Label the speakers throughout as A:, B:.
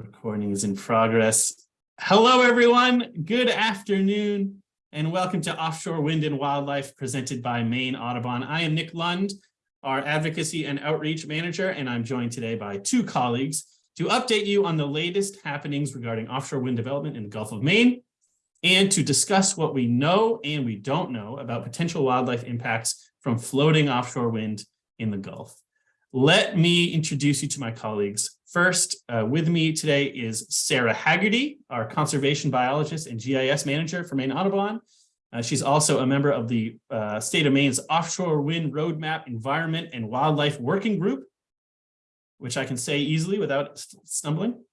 A: Recording is in progress. Hello, everyone. Good afternoon, and welcome to Offshore Wind and Wildlife presented by Maine Audubon. I am Nick Lund, our Advocacy and Outreach Manager, and I'm joined today by two colleagues to update you on the latest happenings regarding offshore wind development in the Gulf of Maine and to discuss what we know and we don't know about potential wildlife impacts from floating offshore wind in the Gulf. Let me introduce you to my colleagues. First, uh, with me today is Sarah Haggerty, our conservation biologist and GIS manager for Maine Audubon. Uh, she's also a member of the uh, state of Maine's Offshore Wind Roadmap Environment and Wildlife Working Group, which I can say easily without stumbling.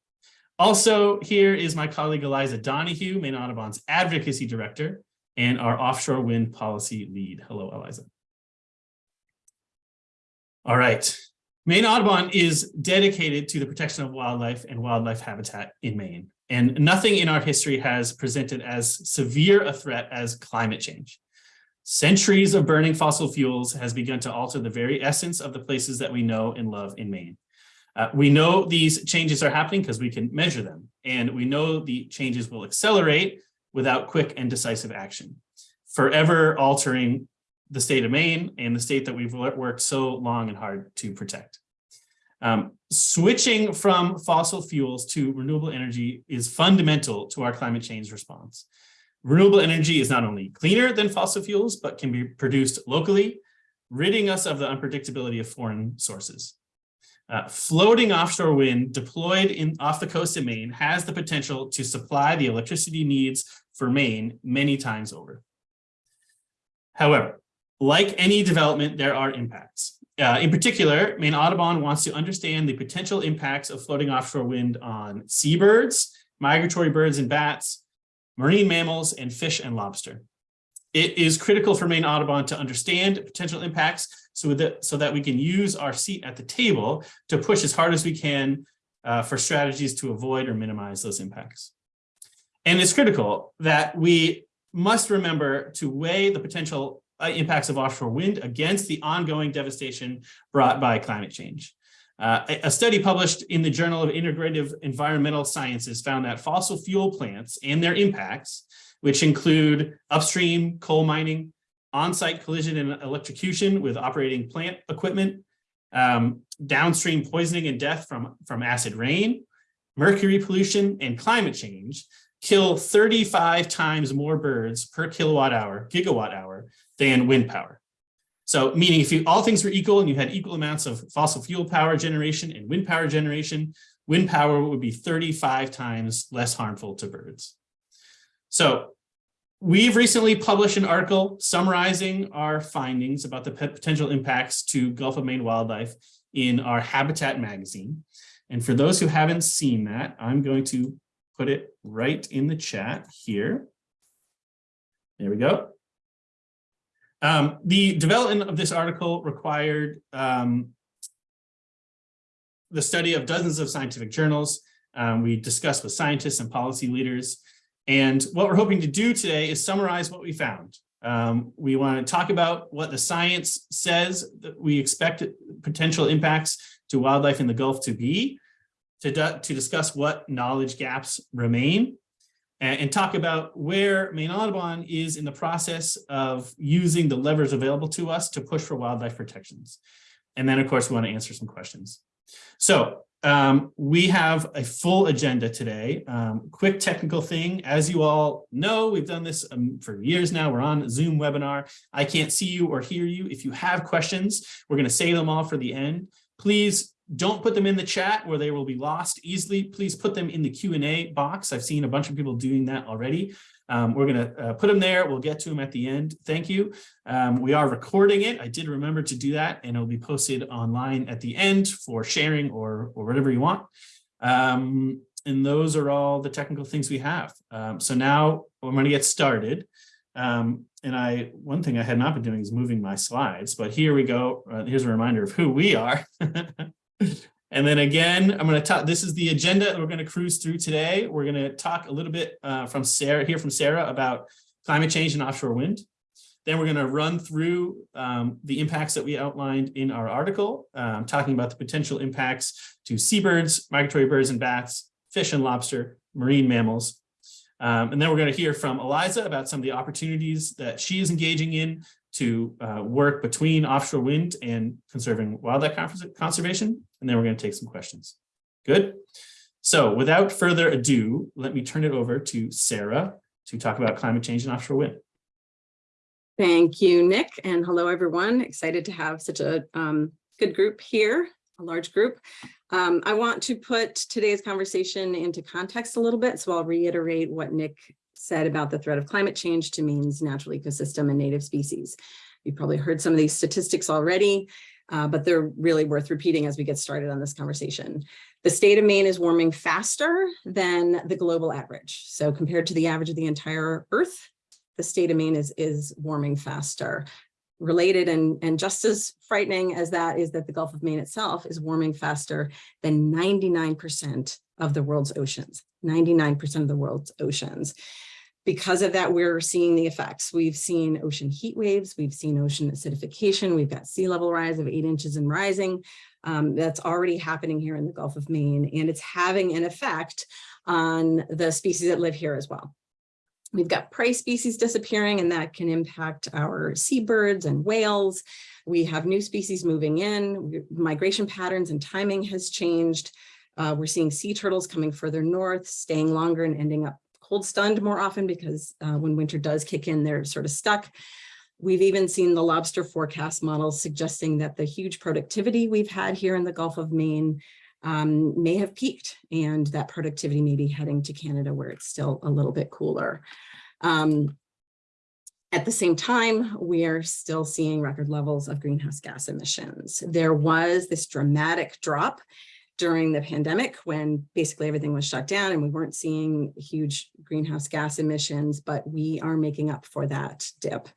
A: Also here is my colleague Eliza Donoghue, Maine Audubon's advocacy director and our offshore wind policy lead. Hello, Eliza. All right, Maine Audubon is dedicated to the protection of wildlife and wildlife habitat in Maine. And nothing in our history has presented as severe a threat as climate change. Centuries of burning fossil fuels has begun to alter the very essence of the places that we know and love in Maine. Uh, we know these changes are happening because we can measure them, and we know the changes will accelerate without quick and decisive action, forever altering the state of Maine and the state that we've worked so long and hard to protect. Um, switching from fossil fuels to renewable energy is fundamental to our climate change response. Renewable energy is not only cleaner than fossil fuels, but can be produced locally, ridding us of the unpredictability of foreign sources. Uh, floating offshore wind deployed in off the coast of Maine has the potential to supply the electricity needs for Maine many times over. However, like any development, there are impacts. Uh, in particular, Maine Audubon wants to understand the potential impacts of floating offshore wind on seabirds, migratory birds and bats, marine mammals, and fish and lobster. It is critical for Maine Audubon to understand potential impacts so that, so that we can use our seat at the table to push as hard as we can uh, for strategies to avoid or minimize those impacts. And it's critical that we must remember to weigh the potential uh, impacts of offshore wind against the ongoing devastation brought by climate change. Uh, a study published in the Journal of Integrative Environmental Sciences found that fossil fuel plants and their impacts, which include upstream coal mining, on-site collision and electrocution with operating plant equipment, um, downstream poisoning and death from, from acid rain, mercury pollution, and climate change kill 35 times more birds per kilowatt hour, gigawatt hour than wind power. So meaning if you, all things were equal and you had equal amounts of fossil fuel power generation and wind power generation, wind power would be 35 times less harmful to birds. So we've recently published an article summarizing our findings about the potential impacts to Gulf of Maine wildlife in our Habitat magazine. And for those who haven't seen that, I'm going to put it right in the chat here. There we go. Um, the development of this article required um, the study of dozens of scientific journals. Um, we discussed with scientists and policy leaders. And what we're hoping to do today is summarize what we found. Um, we want to talk about what the science says that we expect potential impacts to wildlife in the Gulf to be, to, to discuss what knowledge gaps remain, and, and talk about where Maine Audubon is in the process of using the levers available to us to push for wildlife protections. And then, of course, we want to answer some questions. So um, we have a full agenda today. Um, quick technical thing, as you all know, we've done this um, for years now. We're on Zoom webinar. I can't see you or hear you. If you have questions, we're going to save them all for the end. Please don't put them in the chat where they will be lost easily. Please put them in the Q&A box. I've seen a bunch of people doing that already. Um, we're going to uh, put them there. We'll get to them at the end. Thank you. Um, we are recording it. I did remember to do that, and it'll be posted online at the end for sharing or, or whatever you want. Um, and those are all the technical things we have. Um, so now I'm going to get started. Um, and I, one thing I had not been doing is moving my slides, but here we go. Uh, here's a reminder of who we are. And then again, I'm going to talk, this is the agenda that we're going to cruise through today. We're going to talk a little bit uh, from Sarah, hear from Sarah about climate change and offshore wind. Then we're going to run through um, the impacts that we outlined in our article, um, talking about the potential impacts to seabirds, migratory birds and bats, fish and lobster, marine mammals. Um, and then we're going to hear from Eliza about some of the opportunities that she is engaging in to uh, work between offshore wind and conserving wildlife conservation. And then we're going to take some questions. Good. So without further ado, let me turn it over to Sarah to talk about climate change and offshore wind.
B: Thank you, Nick, and hello, everyone. Excited to have such a um, good group here, a large group. Um, I want to put today's conversation into context a little bit, so I'll reiterate what Nick said about the threat of climate change to Maine's natural ecosystem and native species. You've probably heard some of these statistics already, uh, but they're really worth repeating as we get started on this conversation. The state of Maine is warming faster than the global average. So compared to the average of the entire Earth, the state of Maine is, is warming faster. Related and, and just as frightening as that is that the Gulf of Maine itself is warming faster than 99% of the world's oceans, 99% of the world's oceans. Because of that, we're seeing the effects. We've seen ocean heat waves, we've seen ocean acidification, we've got sea level rise of eight inches and rising. Um, that's already happening here in the Gulf of Maine, and it's having an effect on the species that live here as well. We've got prey species disappearing and that can impact our seabirds and whales. We have new species moving in, migration patterns and timing has changed. Uh, we're seeing sea turtles coming further north, staying longer and ending up cold stunned more often because uh, when winter does kick in, they're sort of stuck. We've even seen the lobster forecast models suggesting that the huge productivity we've had here in the Gulf of Maine um, may have peaked and that productivity may be heading to Canada where it's still a little bit cooler. Um, at the same time, we are still seeing record levels of greenhouse gas emissions. There was this dramatic drop during the pandemic when basically everything was shut down and we weren't seeing huge greenhouse gas emissions, but we are making up for that dip.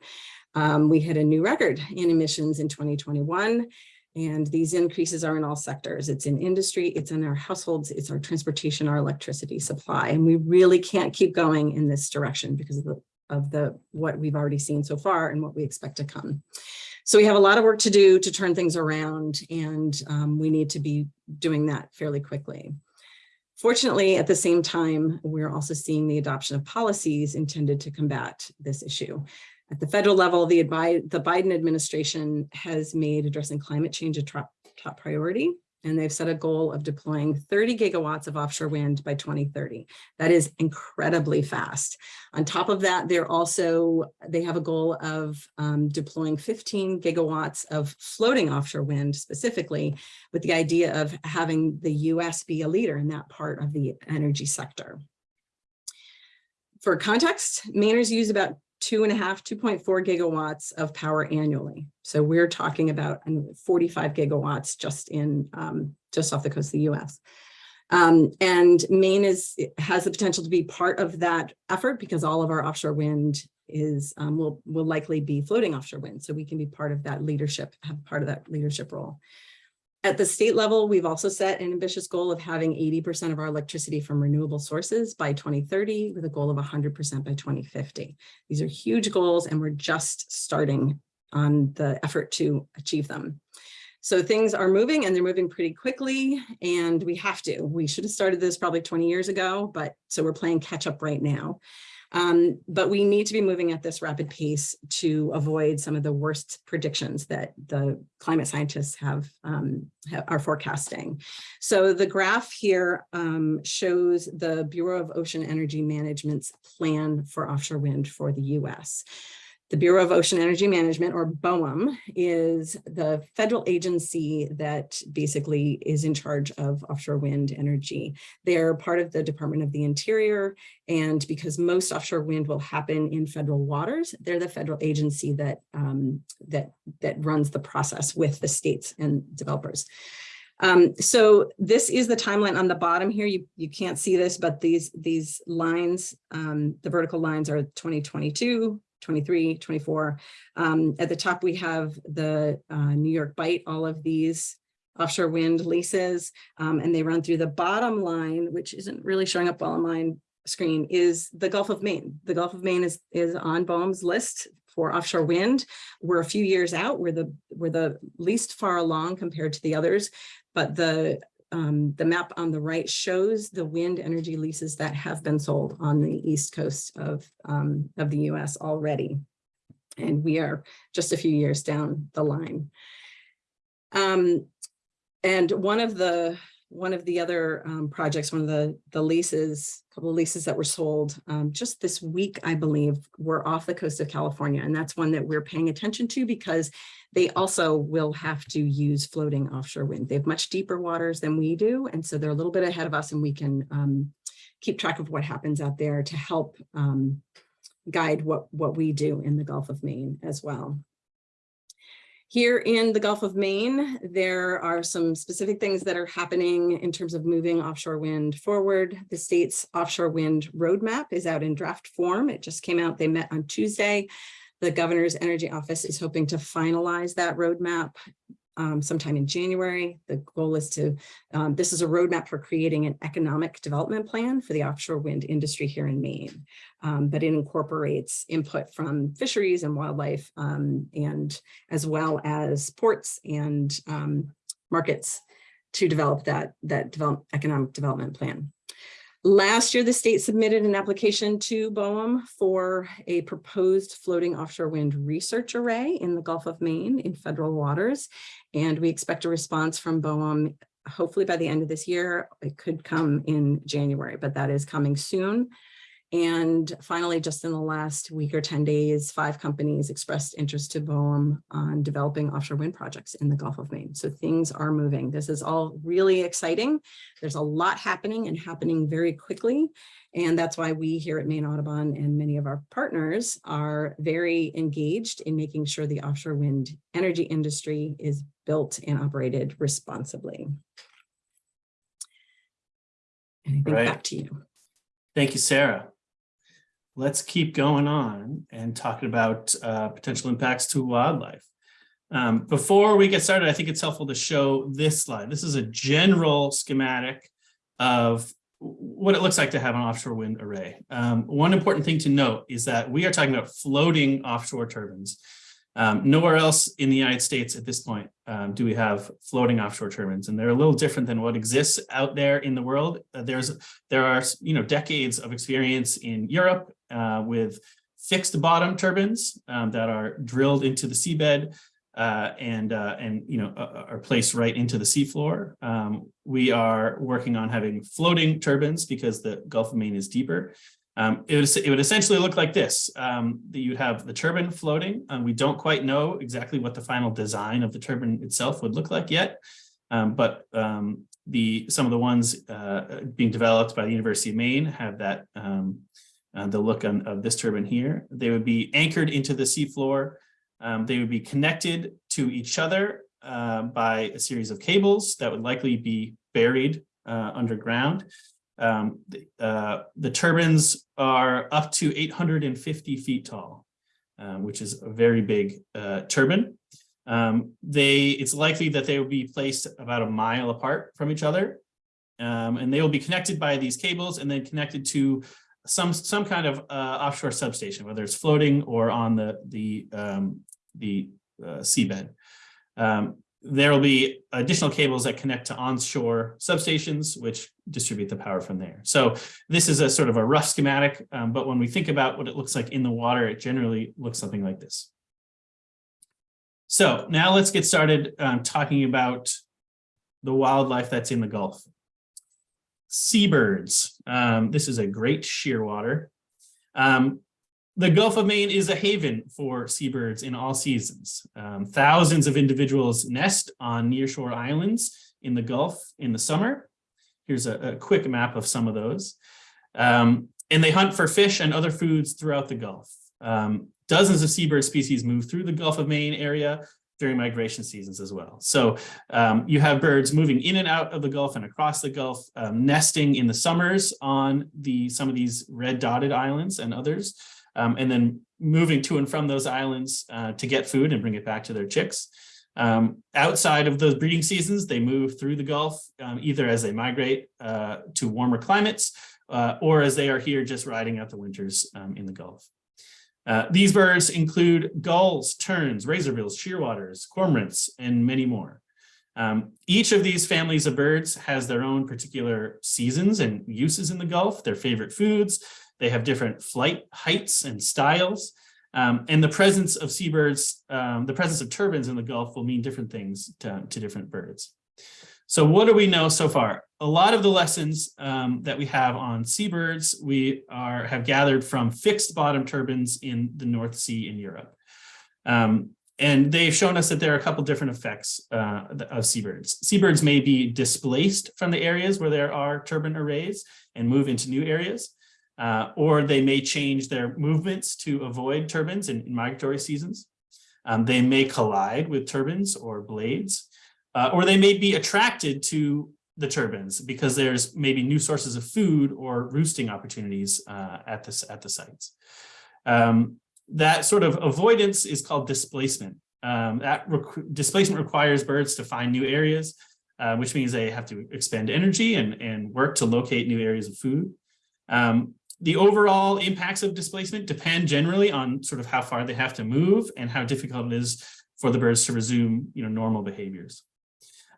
B: Um, we hit a new record in emissions in 2021 and these increases are in all sectors. It's in industry, it's in our households, it's our transportation, our electricity supply. And we really can't keep going in this direction because of the, of the what we've already seen so far and what we expect to come. So we have a lot of work to do to turn things around and um, we need to be doing that fairly quickly. Fortunately, at the same time, we're also seeing the adoption of policies intended to combat this issue. At the federal level, the, the Biden administration has made addressing climate change a top, top priority, and they've set a goal of deploying 30 gigawatts of offshore wind by 2030. That is incredibly fast. On top of that, they're also, they have a goal of um, deploying 15 gigawatts of floating offshore wind specifically with the idea of having the US be a leader in that part of the energy sector. For context, Mainers use about two and a half, 2.4 gigawatts of power annually. So we're talking about 45 gigawatts just in um, just off the coast of the US. Um, and Maine is has the potential to be part of that effort because all of our offshore wind is um, will will likely be floating offshore wind. So we can be part of that leadership, have part of that leadership role. At the state level, we've also set an ambitious goal of having 80% of our electricity from renewable sources by 2030 with a goal of 100% by 2050. These are huge goals and we're just starting on the effort to achieve them. So things are moving and they're moving pretty quickly and we have to. We should have started this probably 20 years ago, but so we're playing catch up right now. Um, but we need to be moving at this rapid pace to avoid some of the worst predictions that the climate scientists have, um, are forecasting. So the graph here um, shows the Bureau of Ocean Energy Management's plan for offshore wind for the US. The Bureau of Ocean Energy Management, or BOEM, is the federal agency that basically is in charge of offshore wind energy. They're part of the Department of the Interior, and because most offshore wind will happen in federal waters, they're the federal agency that, um, that, that runs the process with the states and developers. Um, so this is the timeline on the bottom here. You, you can't see this, but these, these lines, um, the vertical lines are 2022, 23, 24. Um, at the top, we have the uh, New York Bight, all of these offshore wind leases, um, and they run through the bottom line, which isn't really showing up well on my screen, is the Gulf of Maine. The Gulf of Maine is, is on BOEM's list for offshore wind. We're a few years out. We're the, we're the least far along compared to the others, but the um, the map on the right shows the wind energy leases that have been sold on the east coast of, um, of the US already. And we are just a few years down the line. Um, and one of the, one of the other um, projects, one of the, the leases, a couple of leases that were sold um, just this week, I believe, were off the coast of California. And that's one that we're paying attention to because they also will have to use floating offshore wind. They have much deeper waters than we do. And so they're a little bit ahead of us and we can um, keep track of what happens out there to help um, guide what, what we do in the Gulf of Maine as well. Here in the Gulf of Maine, there are some specific things that are happening in terms of moving offshore wind forward. The state's offshore wind roadmap is out in draft form. It just came out. They met on Tuesday. The governor's energy office is hoping to finalize that roadmap um, sometime in January. The goal is to, um, this is a roadmap for creating an economic development plan for the offshore wind industry here in Maine. Um, but it incorporates input from fisheries and wildlife um, and as well as ports and um, markets to develop that, that develop, economic development plan. Last year, the state submitted an application to BOEM for a proposed floating offshore wind research array in the Gulf of Maine in federal waters. And we expect a response from BOEM hopefully by the end of this year. It could come in January, but that is coming soon. And finally, just in the last week or 10 days, five companies expressed interest to BOEM on developing offshore wind projects in the Gulf of Maine. So things are moving. This is all really exciting. There's a lot happening and happening very quickly. And that's why we here at Maine Audubon and many of our partners are very engaged in making sure the offshore wind energy industry is built and operated responsibly. And I think
A: Right.
B: back to you.
A: Thank you, Sarah. Let's keep going on and talking about uh, potential impacts to wildlife. Um, before we get started, I think it's helpful to show this slide. This is a general schematic of what it looks like to have an offshore wind array. Um, one important thing to note is that we are talking about floating offshore turbines. Um, nowhere else in the United States at this point um, do we have floating offshore turbines, and they're a little different than what exists out there in the world. Uh, there's there are you know decades of experience in Europe uh, with fixed bottom turbines um, that are drilled into the seabed uh, and uh, and you know are placed right into the seafloor. Um, we are working on having floating turbines because the Gulf of Maine is deeper. Um, it, would, it would essentially look like this. Um, you'd have the turbine floating. and we don't quite know exactly what the final design of the turbine itself would look like yet. Um, but um, the some of the ones uh, being developed by the University of Maine have that um, uh, the look on, of this turbine here. They would be anchored into the seafloor. Um, they would be connected to each other uh, by a series of cables that would likely be buried uh, underground. Um, the, uh, the turbines are up to 850 feet tall, uh, which is a very big uh, turbine. Um, they, it's likely that they will be placed about a mile apart from each other, um, and they will be connected by these cables and then connected to some some kind of uh, offshore substation, whether it's floating or on the the um, the uh, seabed. There will be additional cables that connect to onshore substations, which distribute the power from there. So this is a sort of a rough schematic, um, but when we think about what it looks like in the water, it generally looks something like this. So now let's get started um, talking about the wildlife that's in the Gulf. Seabirds. Um, this is a great shearwater. Um, the Gulf of Maine is a haven for seabirds in all seasons. Um, thousands of individuals nest on nearshore islands in the Gulf in the summer. Here's a, a quick map of some of those. Um, and they hunt for fish and other foods throughout the Gulf. Um, dozens of seabird species move through the Gulf of Maine area during migration seasons as well. So um, you have birds moving in and out of the Gulf and across the Gulf, um, nesting in the summers on the some of these red dotted islands and others, um, and then moving to and from those islands uh, to get food and bring it back to their chicks. Um, outside of those breeding seasons, they move through the Gulf, um, either as they migrate uh, to warmer climates uh, or as they are here just riding out the winters um, in the Gulf. Uh, these birds include gulls, terns, razorbills, shearwaters, cormorants, and many more. Um, each of these families of birds has their own particular seasons and uses in the Gulf, their favorite foods. They have different flight heights and styles. Um, and the presence of seabirds, um, the presence of turbines in the Gulf will mean different things to, to different birds. So what do we know so far? A lot of the lessons um, that we have on seabirds, we are have gathered from fixed bottom turbines in the North Sea in Europe. Um, and they've shown us that there are a couple different effects uh, of seabirds. Seabirds may be displaced from the areas where there are turbine arrays and move into new areas, uh, or they may change their movements to avoid turbines in, in migratory seasons. Um, they may collide with turbines or blades, uh, or they may be attracted to the turbines because there's maybe new sources of food or roosting opportunities uh, at, this, at the sites. Um, that sort of avoidance is called displacement. Um, that displacement requires birds to find new areas, uh, which means they have to expend energy and, and work to locate new areas of food. Um, the overall impacts of displacement depend generally on sort of how far they have to move and how difficult it is for the birds to resume you know, normal behaviors.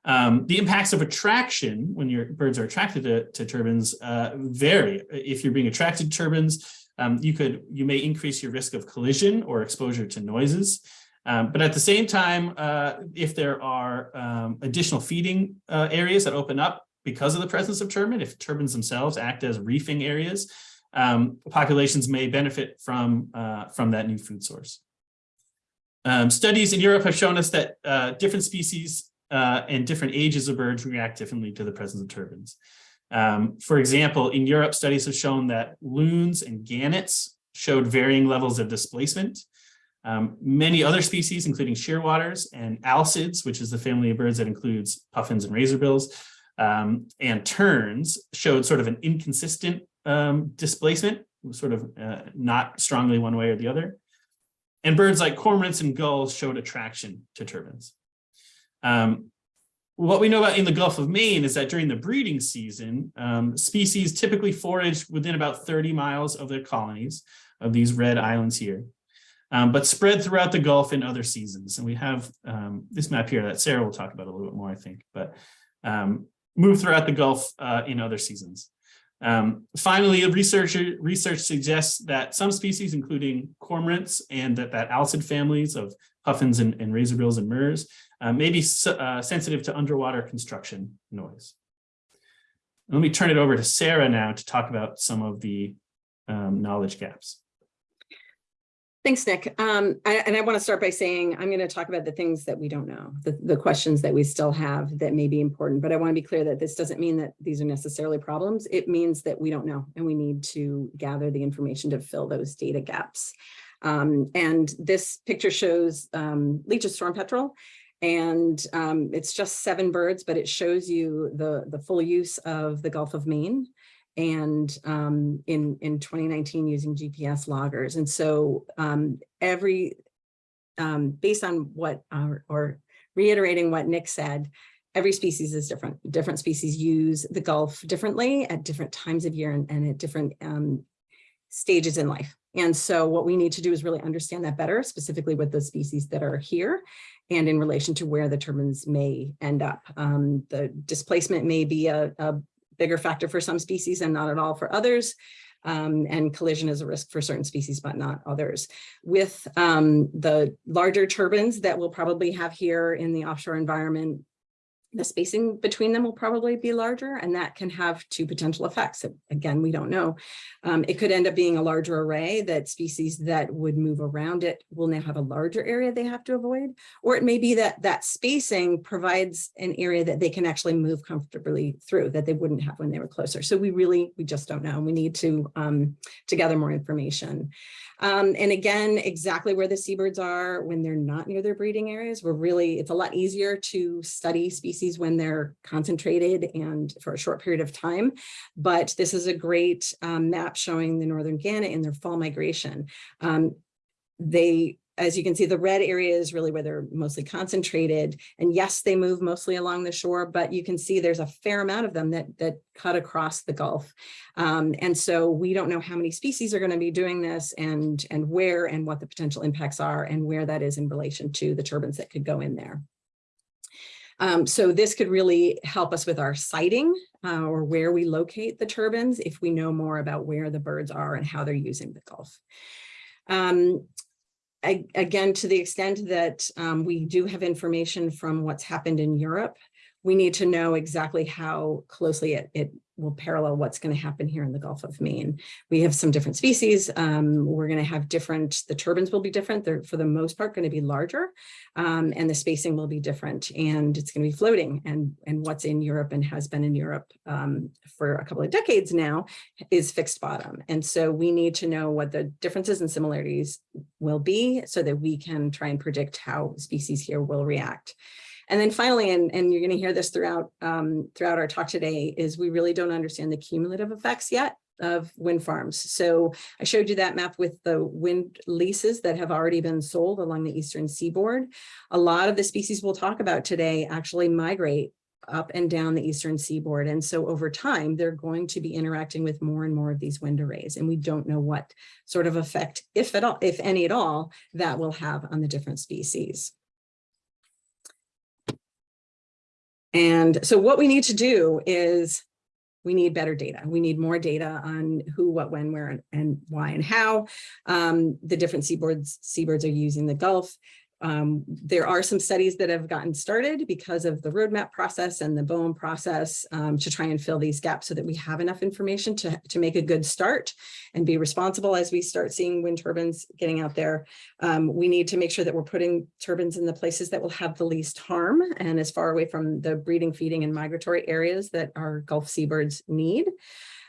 A: Um, the impacts of attraction when your birds are attracted to, to turbines uh, vary. If you're being attracted to turbines, um, you could you may increase your risk of collision or exposure to noises. Um, but at the same time, uh, if there are um, additional feeding uh, areas that open up because of the presence of turbine, if turbines themselves act as reefing areas, um, populations may benefit from, uh, from that new food source. Um, studies in Europe have shown us that uh, different species uh, and different ages of birds react differently to the presence of turbines. Um, for example, in Europe, studies have shown that loons and gannets showed varying levels of displacement. Um, many other species, including shearwaters and alcids, which is the family of birds that includes puffins and razorbills, um, and terns, showed sort of an inconsistent um, displacement, sort of uh, not strongly one way or the other. And birds like cormorants and gulls showed attraction to turbines. Um, what we know about in the Gulf of Maine is that during the breeding season, um, species typically forage within about 30 miles of their colonies of these red islands here, um, but spread throughout the Gulf in other seasons. And we have um, this map here that Sarah will talk about a little bit more, I think, but um, move throughout the Gulf uh, in other seasons. Um, finally, research, research suggests that some species, including cormorants and that, that alcid families of puffins and, and razorbills and murres, uh, may be uh, sensitive to underwater construction noise. Let me turn it over to Sarah now to talk about some of the um, knowledge gaps.
B: Thanks, Nick. Um, I, and I want to start by saying I'm going to talk about the things that we don't know, the, the questions that we still have that may be important. But I want to be clear that this doesn't mean that these are necessarily problems. It means that we don't know and we need to gather the information to fill those data gaps. Um, and this picture shows um, Leach's storm petrel. And um, it's just seven birds, but it shows you the, the full use of the Gulf of Maine and um, in, in 2019 using GPS loggers. And so um, every, um, based on what, or, or reiterating what Nick said, every species is different. Different species use the Gulf differently at different times of year and, and at different um, stages in life. And so what we need to do is really understand that better, specifically with the species that are here and in relation to where the turbines may end up. Um, the displacement may be a, a bigger factor for some species and not at all for others. Um, and collision is a risk for certain species, but not others. With um, the larger turbines that we'll probably have here in the offshore environment, the spacing between them will probably be larger and that can have two potential effects. Again, we don't know. Um, it could end up being a larger array that species that would move around it will now have a larger area they have to avoid, or it may be that that spacing provides an area that they can actually move comfortably through that they wouldn't have when they were closer. So we really, we just don't know. And we need to, um, to gather more information. Um, and again, exactly where the seabirds are when they're not near their breeding areas, we're really, it's a lot easier to study species when they're concentrated and for a short period of time. But this is a great um, map showing the northern gannet in their fall migration. Um, they as you can see, the red area is really where they're mostly concentrated. And yes, they move mostly along the shore, but you can see there's a fair amount of them that, that cut across the Gulf. Um, and so we don't know how many species are going to be doing this and, and where and what the potential impacts are and where that is in relation to the turbines that could go in there. Um, so this could really help us with our siting uh, or where we locate the turbines if we know more about where the birds are and how they're using the Gulf. Um, I- again, to the extent that um, we do have information from what's happened in Europe, we need to know exactly how closely it, it will parallel what's going to happen here in the Gulf of Maine. We have some different species. Um, we're going to have different, the turbines will be different. They're for the most part going to be larger um, and the spacing will be different and it's going to be floating and, and what's in Europe and has been in Europe um, for a couple of decades now is fixed bottom. And so we need to know what the differences and similarities will be so that we can try and predict how species here will react. And then finally, and, and you're going to hear this throughout um, throughout our talk today, is we really don't understand the cumulative effects yet of wind farms. So I showed you that map with the wind leases that have already been sold along the eastern seaboard. A lot of the species we'll talk about today actually migrate up and down the eastern seaboard. And so over time, they're going to be interacting with more and more of these wind arrays. And we don't know what sort of effect, if at all, if any at all, that will have on the different species. And so what we need to do is we need better data. We need more data on who, what, when, where, and- why and how um, the different seaboards, seabirds are using the Gulf. Um, there are some studies that have gotten started because of the roadmap process and the BOEM process um, to try and fill these gaps so that we have enough information to, to make a good start and be responsible as we start seeing wind turbines getting out there. Um, we need to make sure that we're putting turbines in the places that will have the least harm and as far away from the breeding, feeding, and migratory areas that our Gulf seabirds need.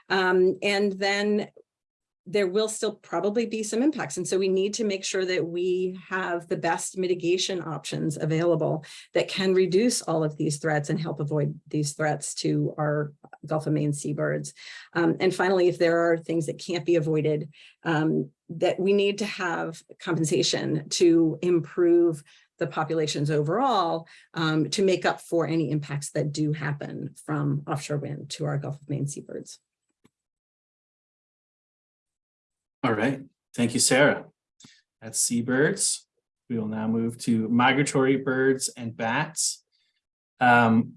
B: Um, and then there will still probably be some impacts. And so we need to make sure that we have the best mitigation options available that can reduce all of these threats and help avoid these threats to our Gulf of Maine seabirds. Um, and finally, if there are things that can't be avoided, um, that we need to have compensation to improve the populations overall um, to make up for any impacts that do happen from offshore wind to our Gulf of Maine seabirds.
A: All right, thank you, Sarah. That's seabirds. We will now move to migratory birds and bats. Um,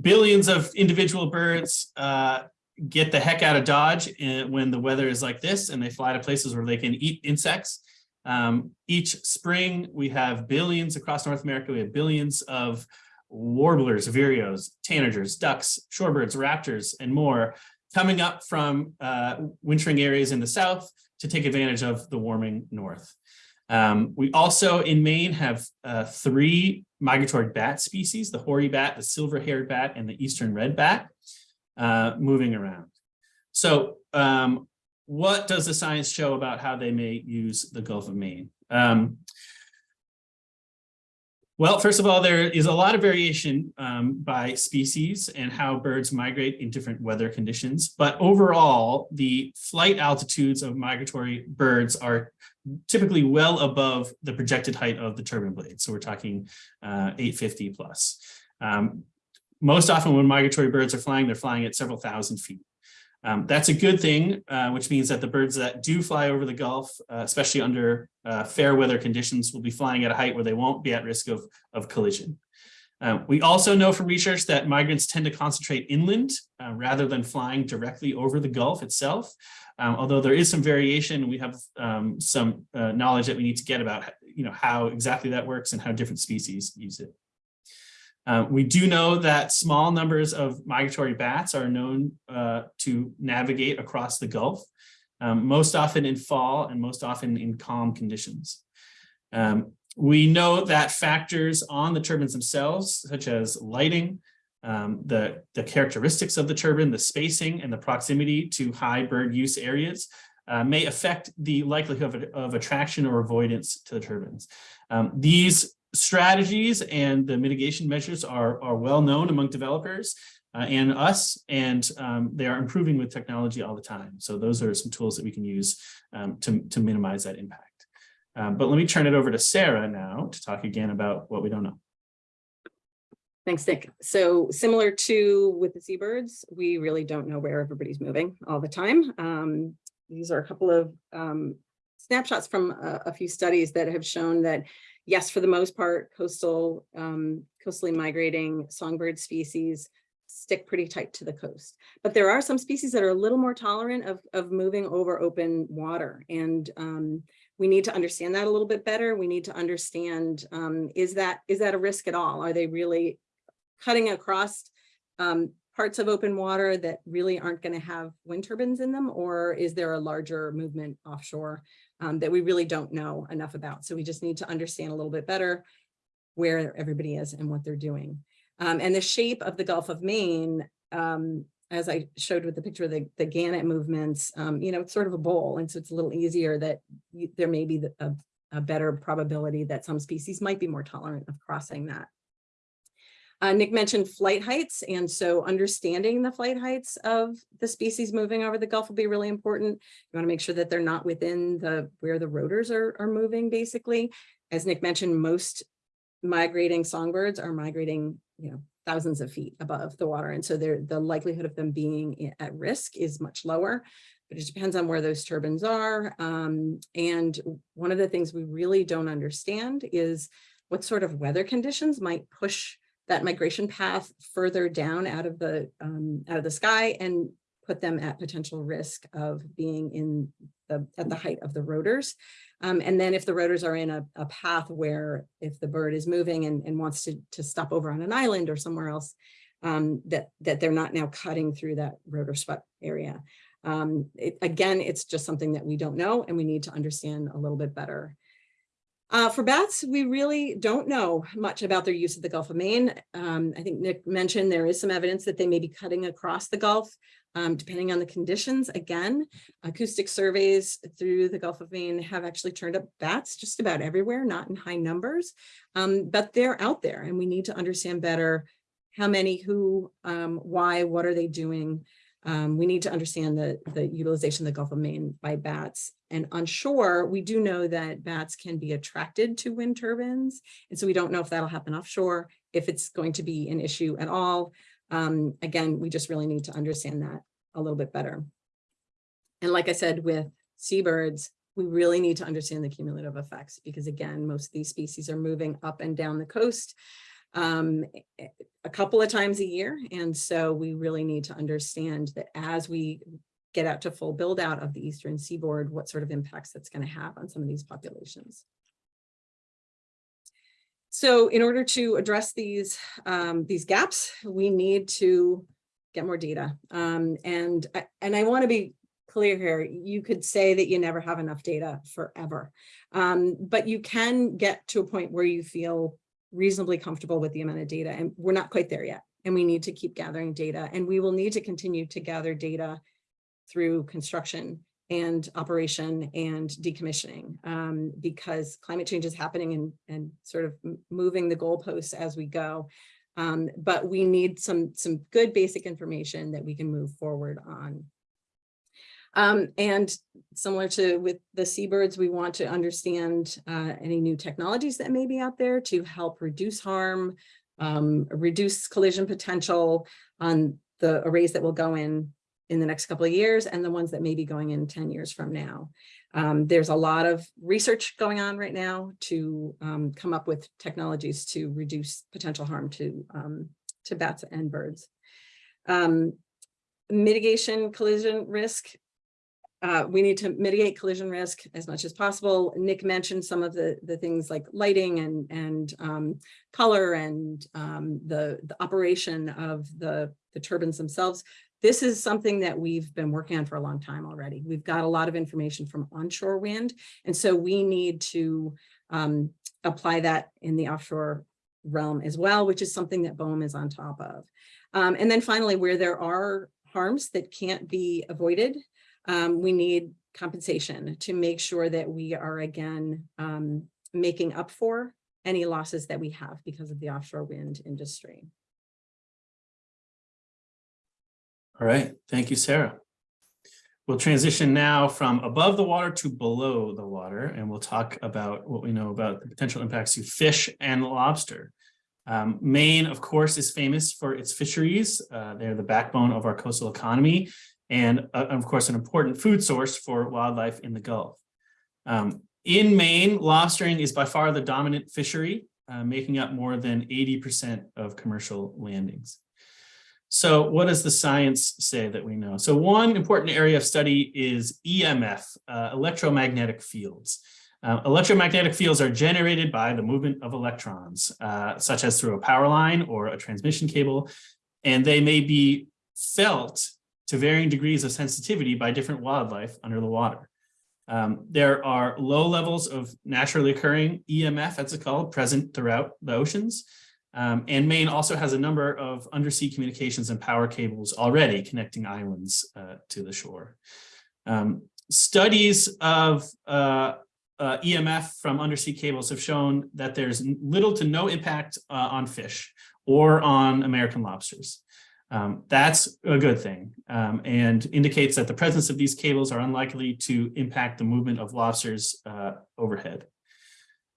A: billions of individual birds uh, get the heck out of Dodge when the weather is like this and they fly to places where they can eat insects. Um, each spring, we have billions across North America. We have billions of warblers, vireos, tanagers, ducks, shorebirds, raptors, and more coming up from uh, wintering areas in the south to take advantage of the warming north. Um, we also in Maine have uh, three migratory bat species, the hoary bat, the silver-haired bat, and the eastern red bat uh, moving around. So um, what does the science show about how they may use the Gulf of Maine? Um, well, first of all, there is a lot of variation um, by species and how birds migrate in different weather conditions. But overall, the flight altitudes of migratory birds are typically well above the projected height of the turbine blade. So we're talking uh, 850 plus. Um, most often when migratory birds are flying, they're flying at several thousand feet. Um, that's a good thing, uh, which means that the birds that do fly over the Gulf, uh, especially under uh, fair weather conditions, will be flying at a height where they won't be at risk of, of collision. Uh, we also know from research that migrants tend to concentrate inland uh, rather than flying directly over the Gulf itself. Um, although there is some variation, we have um, some uh, knowledge that we need to get about you know, how exactly that works and how different species use it. Uh, we do know that small numbers of migratory bats are known uh, to navigate across the Gulf, um, most often in fall and most often in calm conditions. Um, we know that factors on the turbines themselves, such as lighting, um, the, the characteristics of the turbine, the spacing and the proximity to high bird use areas uh, may affect the likelihood of, of attraction or avoidance to the turbines. Um, these strategies and the mitigation measures are, are well known among developers uh, and us, and um, they are improving with technology all the time. So those are some tools that we can use um, to, to minimize that impact. Um, but let me turn it over to Sarah now to talk again about what we don't know.
B: Thanks, Nick. So similar to with the seabirds, we really don't know where everybody's moving all the time. Um, these are a couple of um, snapshots from a, a few studies that have shown that, yes, for the most part, coastal, um, coastally migrating songbird species stick pretty tight to the coast. But there are some species that are a little more tolerant of, of moving over open water. And um, we need to understand that a little bit better. We need to understand, um, is that is that a risk at all? Are they really cutting across um, parts of open water that really aren't going to have wind turbines in them? Or is there a larger movement offshore um, that we really don't know enough about? So we just need to understand a little bit better where everybody is and what they're doing. Um, and the shape of the Gulf of Maine, um, as I showed with the picture of the, the Gannet movements, um, you know, it's sort of a bowl. And so it's a little easier that you, there may be the, a, a better probability that some species might be more tolerant of crossing that. Uh, Nick mentioned flight heights, and so understanding the flight heights of the species moving over the Gulf will be really important. You want to make sure that they're not within the where the rotors are, are moving, basically. As Nick mentioned, most migrating songbirds are migrating, you know, thousands of feet above the water. And so the likelihood of them being at risk is much lower, but it depends on where those turbines are. Um, and one of the things we really don't understand is what sort of weather conditions might push that migration path further down out of the um, out of the sky and put them at potential risk of being in the at the height of the rotors. Um, and then if the rotors are in a, a path where if the bird is moving and, and wants to, to stop over on an island or somewhere else, um, that, that they're not now cutting through that rotor swept area. Um, it, again, it's just something that we don't know and we need to understand a little bit better. Uh, for bats, we really don't know much about their use of the Gulf of Maine. Um, I think Nick mentioned there is some evidence that they may be cutting across the Gulf um, depending on the conditions. Again, acoustic surveys through the Gulf of Maine have actually turned up bats just about everywhere, not in high numbers, um, but they're out there and we need to understand better how many, who, um, why, what are they doing? Um, we need to understand the, the utilization of the Gulf of Maine by bats. And on shore, we do know that bats can be attracted to wind turbines. And so we don't know if that'll happen offshore, if it's going to be an issue at all. Um, again, we just really need to understand that a little bit better. And like I said, with seabirds, we really need to understand the cumulative effects because again, most of these species are moving up and down the coast um, a couple of times a year. And so we really need to understand that as we get out to full build out of the eastern seaboard, what sort of impacts that's going to have on some of these populations. So in order to address these, um, these gaps, we need to get more data. Um, and, and I want to be clear here, you could say that you never have enough data forever, um, but you can get to a point where you feel reasonably comfortable with the amount of data and we're not quite there yet. And we need to keep gathering data and we will need to continue to gather data through construction and operation and decommissioning um, because climate change is happening and, and sort of moving the goalposts as we go. Um, but we need some, some good basic information that we can move forward on. Um, and similar to with the seabirds, we want to understand uh, any new technologies that may be out there to help reduce harm, um, reduce collision potential on the arrays that will go in in the next couple of years and the ones that may be going in 10 years from now. Um, there's a lot of research going on right now to um, come up with technologies to reduce potential harm to, um, to bats and birds. Um, mitigation collision risk. Uh, we need to mitigate collision risk as much as possible. Nick mentioned some of the, the things like lighting and, and um, color and um, the, the operation of the, the turbines themselves this is something that we've been working on for a long time already. We've got a lot of information from onshore wind, and so we need to um, apply that in the offshore realm as well, which is something that BOEM is on top of. Um, and then finally, where there are harms that can't be avoided, um, we need compensation to make sure that we are again um, making up for any losses that we have because of the offshore wind industry.
A: All right, thank you, Sarah. We'll transition now from above the water to below the water, and we'll talk about what we know about the potential impacts to fish and lobster. Um, Maine, of course, is famous for its fisheries. Uh, they're the backbone of our coastal economy and, uh, of course, an important food source for wildlife in the Gulf. Um, in Maine, lobstering is by far the dominant fishery, uh, making up more than 80% of commercial landings. So what does the science say that we know? So one important area of study is EMF, uh, electromagnetic fields. Uh, electromagnetic fields are generated by the movement of electrons, uh, such as through a power line or a transmission cable, and they may be felt to varying degrees of sensitivity by different wildlife under the water. Um, there are low levels of naturally occurring EMF, as it's called, present throughout the oceans. Um, and Maine also has a number of undersea communications and power cables already connecting islands uh, to the shore. Um, studies of uh, uh, EMF from undersea cables have shown that there's little to no impact uh, on fish or on American lobsters. Um, that's a good thing um, and indicates that the presence of these cables are unlikely to impact the movement of lobsters uh, overhead.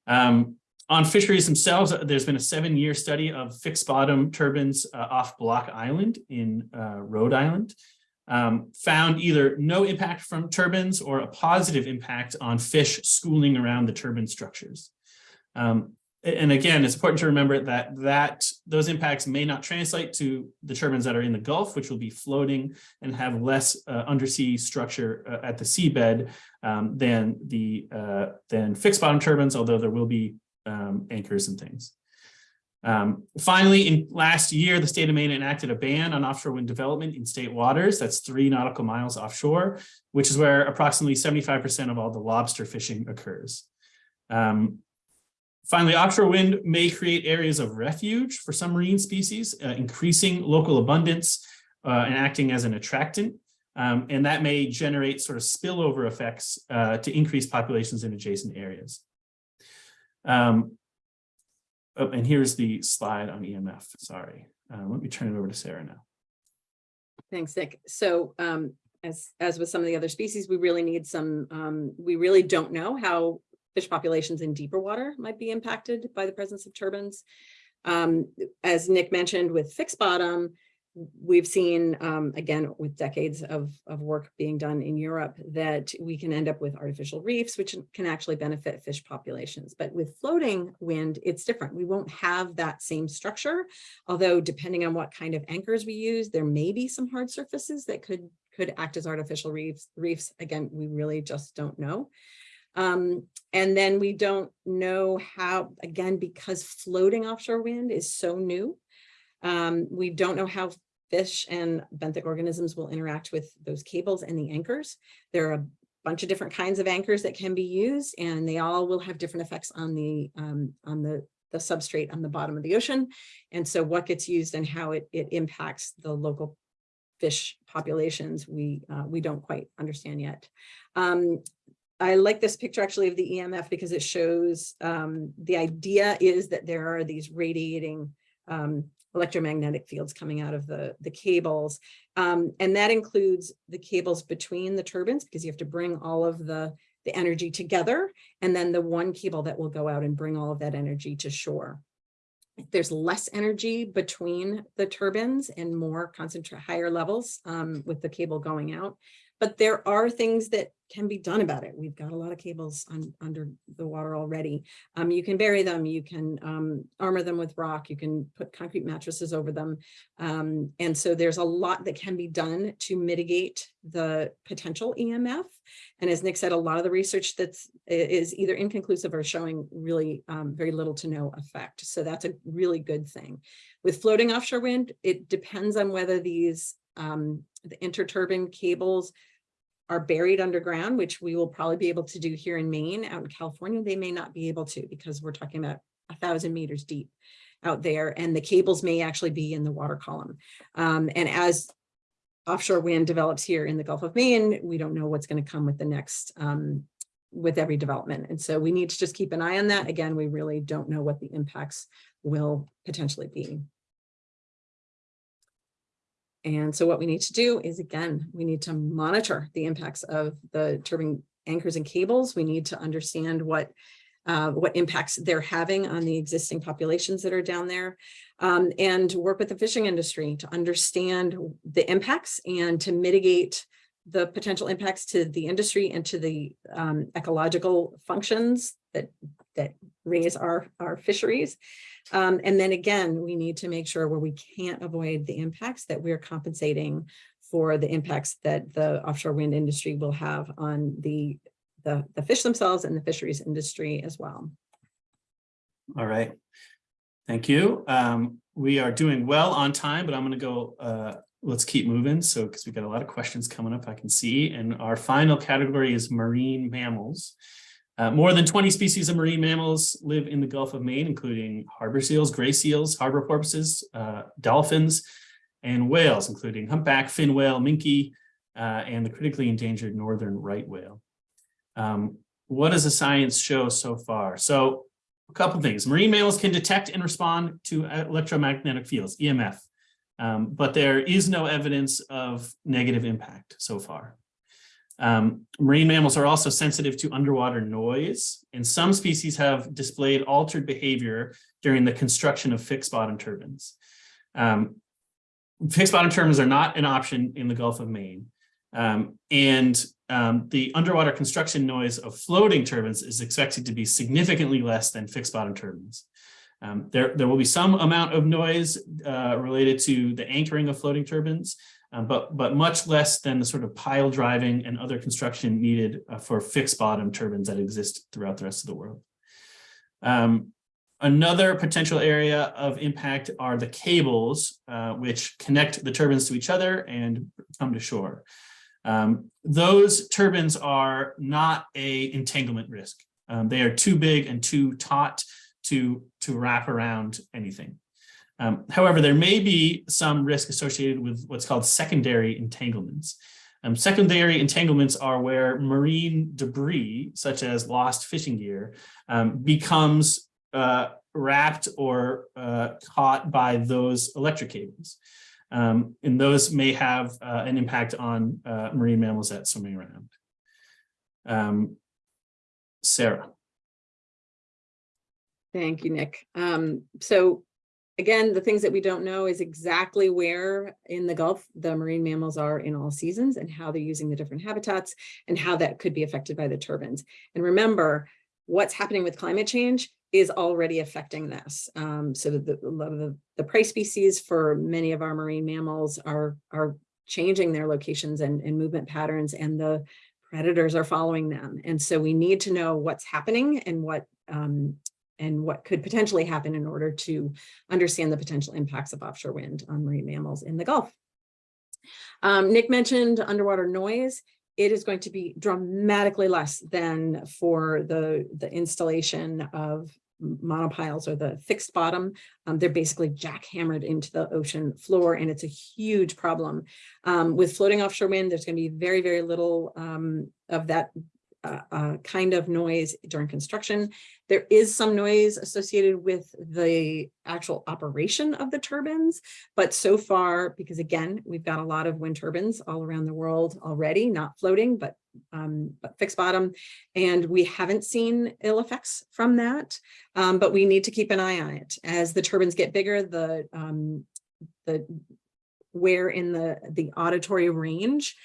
A: Um, on fisheries themselves, uh, there's been a seven-year study of fixed bottom turbines uh, off Block Island in uh, Rhode Island, um, found either no impact from turbines or a positive impact on fish schooling around the turbine structures. Um, and again, it's important to remember that that those impacts may not translate to the turbines that are in the Gulf, which will be floating and have less uh, undersea structure uh, at the seabed um, than the uh, than fixed bottom turbines, although there will be um, anchors and things. Um, finally, in last year, the state of Maine enacted a ban on offshore wind development in state waters. That's three nautical miles offshore, which is where approximately 75% of all the lobster fishing occurs. Um, Finally, offshore wind may create areas of refuge for some marine species, uh, increasing local abundance uh, and acting as an attractant. Um, and that may generate sort of spillover effects uh, to increase populations in adjacent areas. Um, oh, and here's the slide on EMF, sorry. Uh, let me turn it over to Sarah now.
B: Thanks, Nick. So um, as, as with some of the other species, we really need some, um, we really don't know how fish populations in deeper water might be impacted by the presence of turbines. Um, as Nick mentioned with fixed bottom, we've seen, um, again, with decades of, of work being done in Europe, that we can end up with artificial reefs, which can actually benefit fish populations. But with floating wind, it's different. We won't have that same structure, although depending on what kind of anchors we use, there may be some hard surfaces that could, could act as artificial reefs. reefs. Again, we really just don't know. Um, and then we don't know how, again, because floating offshore wind is so new, um, we don't know how fish and benthic organisms will interact with those cables and the anchors. There are a bunch of different kinds of anchors that can be used and they all will have different effects on the um, on the the substrate on the bottom of the ocean. And so what gets used and how it, it impacts the local fish populations, we uh, we don't quite understand yet. Um, I like this picture actually of the EMF because it shows um, the idea is that there are these radiating um, electromagnetic fields coming out of the, the cables. Um, and that includes the cables between the turbines because you have to bring all of the, the energy together and then the one cable that will go out and bring all of that energy to shore. There's less energy between the turbines and more concentrate higher levels um, with the cable going out. But there are things that can be done about it. We've got a lot of cables on, under the water already. Um, you can bury them, you can um, armor them with rock, you can put concrete mattresses over them. Um, and so there's a lot that can be done to mitigate the potential EMF. And as Nick said, a lot of the research that's is either inconclusive or showing really um, very little to no effect. So that's a really good thing. With floating offshore wind, it depends on whether these um, the interturbine cables are buried underground, which we will probably be able to do here in Maine. Out in California, they may not be able to because we're talking about a thousand meters deep out there and the cables may actually be in the water column. Um, and as offshore wind develops here in the Gulf of Maine, we don't know what's going to come with the next um, with every development. And so we need to just keep an eye on that. Again, we really don't know what the impacts will potentially be. And so what we need to do is, again, we need to monitor the impacts of the turbine anchors and cables. We need to understand what uh, what impacts they're having on the existing populations that are down there um, and work with the fishing industry to understand the impacts and to mitigate the potential impacts to the industry and to the um, ecological functions that, that raise our, our fisheries. Um, and then again, we need to make sure where we can't avoid the impacts that we're compensating for the impacts that the offshore wind industry will have on the, the, the fish themselves and the fisheries industry as well.
A: All right. Thank you. Um, we are doing well on time, but I'm going to go, uh, let's keep moving. So, because we've got a lot of questions coming up, I can see. And our final category is marine mammals. Uh, more than 20 species of marine mammals live in the Gulf of Maine, including harbor seals, gray seals, harbor porpoises, uh, dolphins, and whales, including humpback, fin whale, minke, uh, and the critically endangered northern right whale. Um, what does the science show so far? So a couple things. Marine mammals can detect and respond to electromagnetic fields, EMF, um, but there is no evidence of negative impact so far. Um, marine mammals are also sensitive to underwater noise, and some species have displayed altered behavior during the construction of fixed bottom turbines. Um, fixed bottom turbines are not an option in the Gulf of Maine. Um, and um, the underwater construction noise of floating turbines is expected to be significantly less than fixed bottom turbines. Um, there, there will be some amount of noise uh, related to the anchoring of floating turbines, um, but, but much less than the sort of pile driving and other construction needed uh, for fixed bottom turbines that exist throughout the rest of the world. Um, another potential area of impact are the cables, uh, which connect the turbines to each other and come to shore. Um, those turbines are not a entanglement risk. Um, they are too big and too taut to, to wrap around anything. Um, however, there may be some risk associated with what's called secondary entanglements. Um, secondary entanglements are where marine debris, such as lost fishing gear, um, becomes uh, wrapped or uh, caught by those electric cables. Um, and those may have uh, an impact on uh, marine mammals that swimming around. Um, Sarah.
B: Thank you, Nick. Um, so again, the things that we don't know is exactly where in the Gulf the marine mammals are in all seasons and how they're using the different habitats and how that could be affected by the turbines. And remember, what's happening with climate change is already affecting this. Um, so the, the, the prey species for many of our marine mammals are, are changing their locations and, and movement patterns and the predators are following them. And so we need to know what's happening and what um, and what could potentially happen in order to understand the potential impacts of offshore wind on marine mammals in the Gulf. Um, Nick mentioned underwater noise it is going to be dramatically less than for the, the installation of monopiles or the fixed bottom. Um, they're basically jackhammered into the ocean floor and it's a huge problem. Um, with floating offshore wind, there's going to be very, very little um, of that uh, uh, kind of noise during construction. There is some noise associated with the actual operation of the turbines, but so far, because again, we've got a lot of wind turbines all around the world already, not floating, but, um, but fixed bottom, and we haven't seen ill effects from that, um, but we need to keep an eye on it. As the turbines get bigger, the, um, the where in the, the auditory range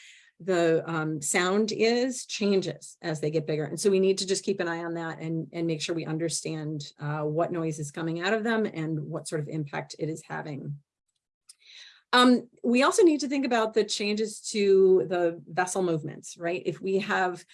B: the um, sound is changes as they get bigger. And so we need to just keep an eye on that and, and make sure we understand uh, what noise is coming out of them and what sort of impact it is having. Um, we also need to think about the changes to the vessel movements, right? If we have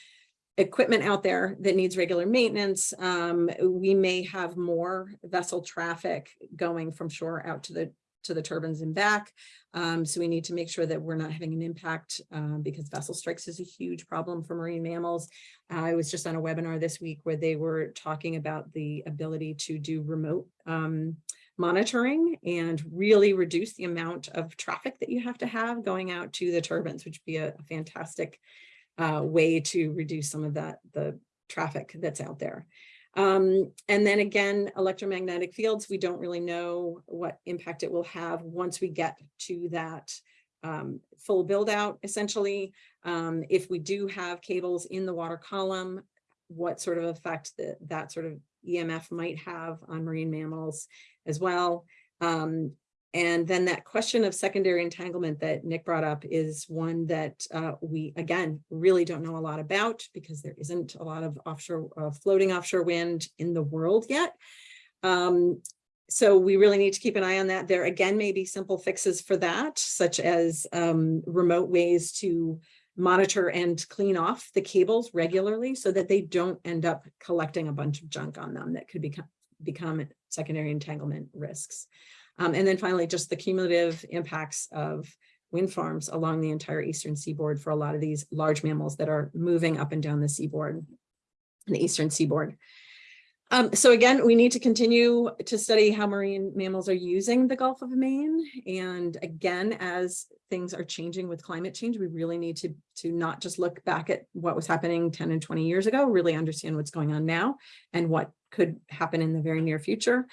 B: equipment out there that needs regular maintenance, um, we may have more vessel traffic going from shore out to the to the turbines and back. Um, so we need to make sure that we're not having an impact um, because vessel strikes is a huge problem for marine mammals. I was just on a webinar this week where they were talking about the ability to do remote um, monitoring and really reduce the amount of traffic that you have to have going out to the turbines, which would be a, a fantastic uh, way to reduce some of that the traffic that's out there. Um, and then again, electromagnetic fields, we don't really know what impact it will have once we get to that um, full build out, essentially. Um, if we do have cables in the water column, what sort of effect that, that sort of EMF might have on marine mammals as well. Um, And then that question of secondary entanglement that Nick brought up is one that uh, we, again, really don't know a lot about because there isn't a lot of offshore, uh, floating offshore wind in the world yet. Um, so we really need to keep an eye on that. There again may be simple fixes for that, such as um, remote ways to monitor and clean off the cables regularly so that they don't end up collecting a bunch of junk on them that could become become secondary entanglement risks. Um, and then finally, just the cumulative impacts of wind farms along the entire eastern seaboard for a lot of these large mammals that are moving up and down the seaboard, the eastern seaboard. Um, so again, we need to continue to study how marine mammals are using the Gulf of Maine. And again, as things are changing with climate change, we really need to, to not just look back at what was happening 10 and 20 years ago, really understand what's going on now and what could happen in the very near future.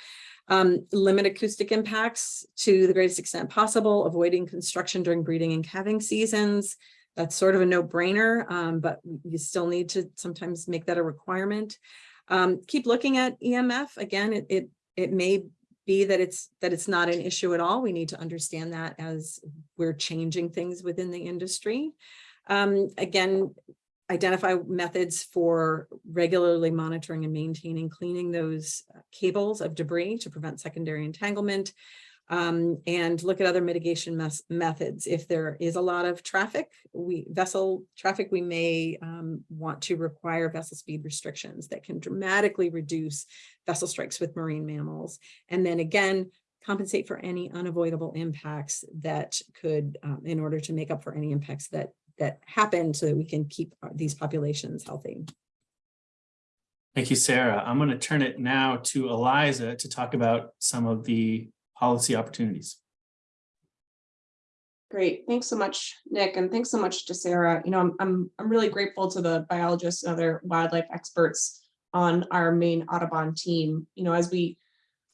B: Um, limit acoustic impacts to the greatest extent possible, avoiding construction during breeding and calving seasons. That's sort of a no-brainer, um, but you still need to sometimes make that a requirement. Um, keep looking at EMF. Again, it, it, it may be that it's that it's not an issue at all. We need to understand that as we're changing things within the industry. Um, again, identify methods for regularly monitoring and maintaining cleaning those uh, cables of debris to prevent secondary entanglement um, and look at other mitigation methods. If there is a lot of traffic, we vessel traffic, we may um, want to require vessel speed restrictions that can dramatically reduce vessel strikes with marine mammals. And then again, compensate for any unavoidable impacts that could, um, in order to make up for any impacts that that happen so that we can keep these populations healthy.
A: Thank you, Sarah. I'm going to turn it now to Eliza to talk about some of the policy opportunities.
C: Great. Thanks so much, Nick, and thanks so much to Sarah. You know, I'm, I'm, I'm really grateful to the biologists and other wildlife experts on our Maine Audubon team. You know, as we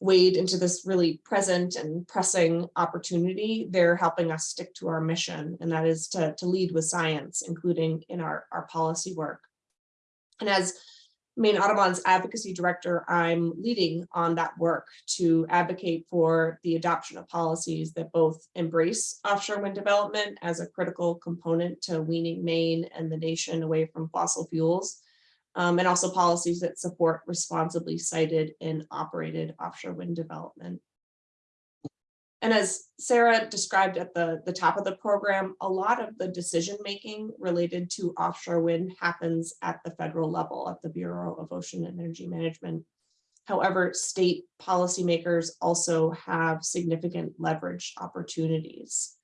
C: wade into this really present and pressing opportunity, they're helping us stick to our mission, and that is to, to lead with science, including in our, our policy work. And as Maine Audubon's advocacy director, I'm leading on that work to advocate for the adoption of policies that both embrace offshore wind development as a critical component to weaning Maine and the nation away from fossil fuels, um, and also policies that support responsibly sited and operated offshore wind development. And as Sarah described at the, the top of the program, a lot of the decision making related to offshore wind happens at the federal level at the Bureau of Ocean Energy Management. However, state policymakers also have significant leverage opportunities.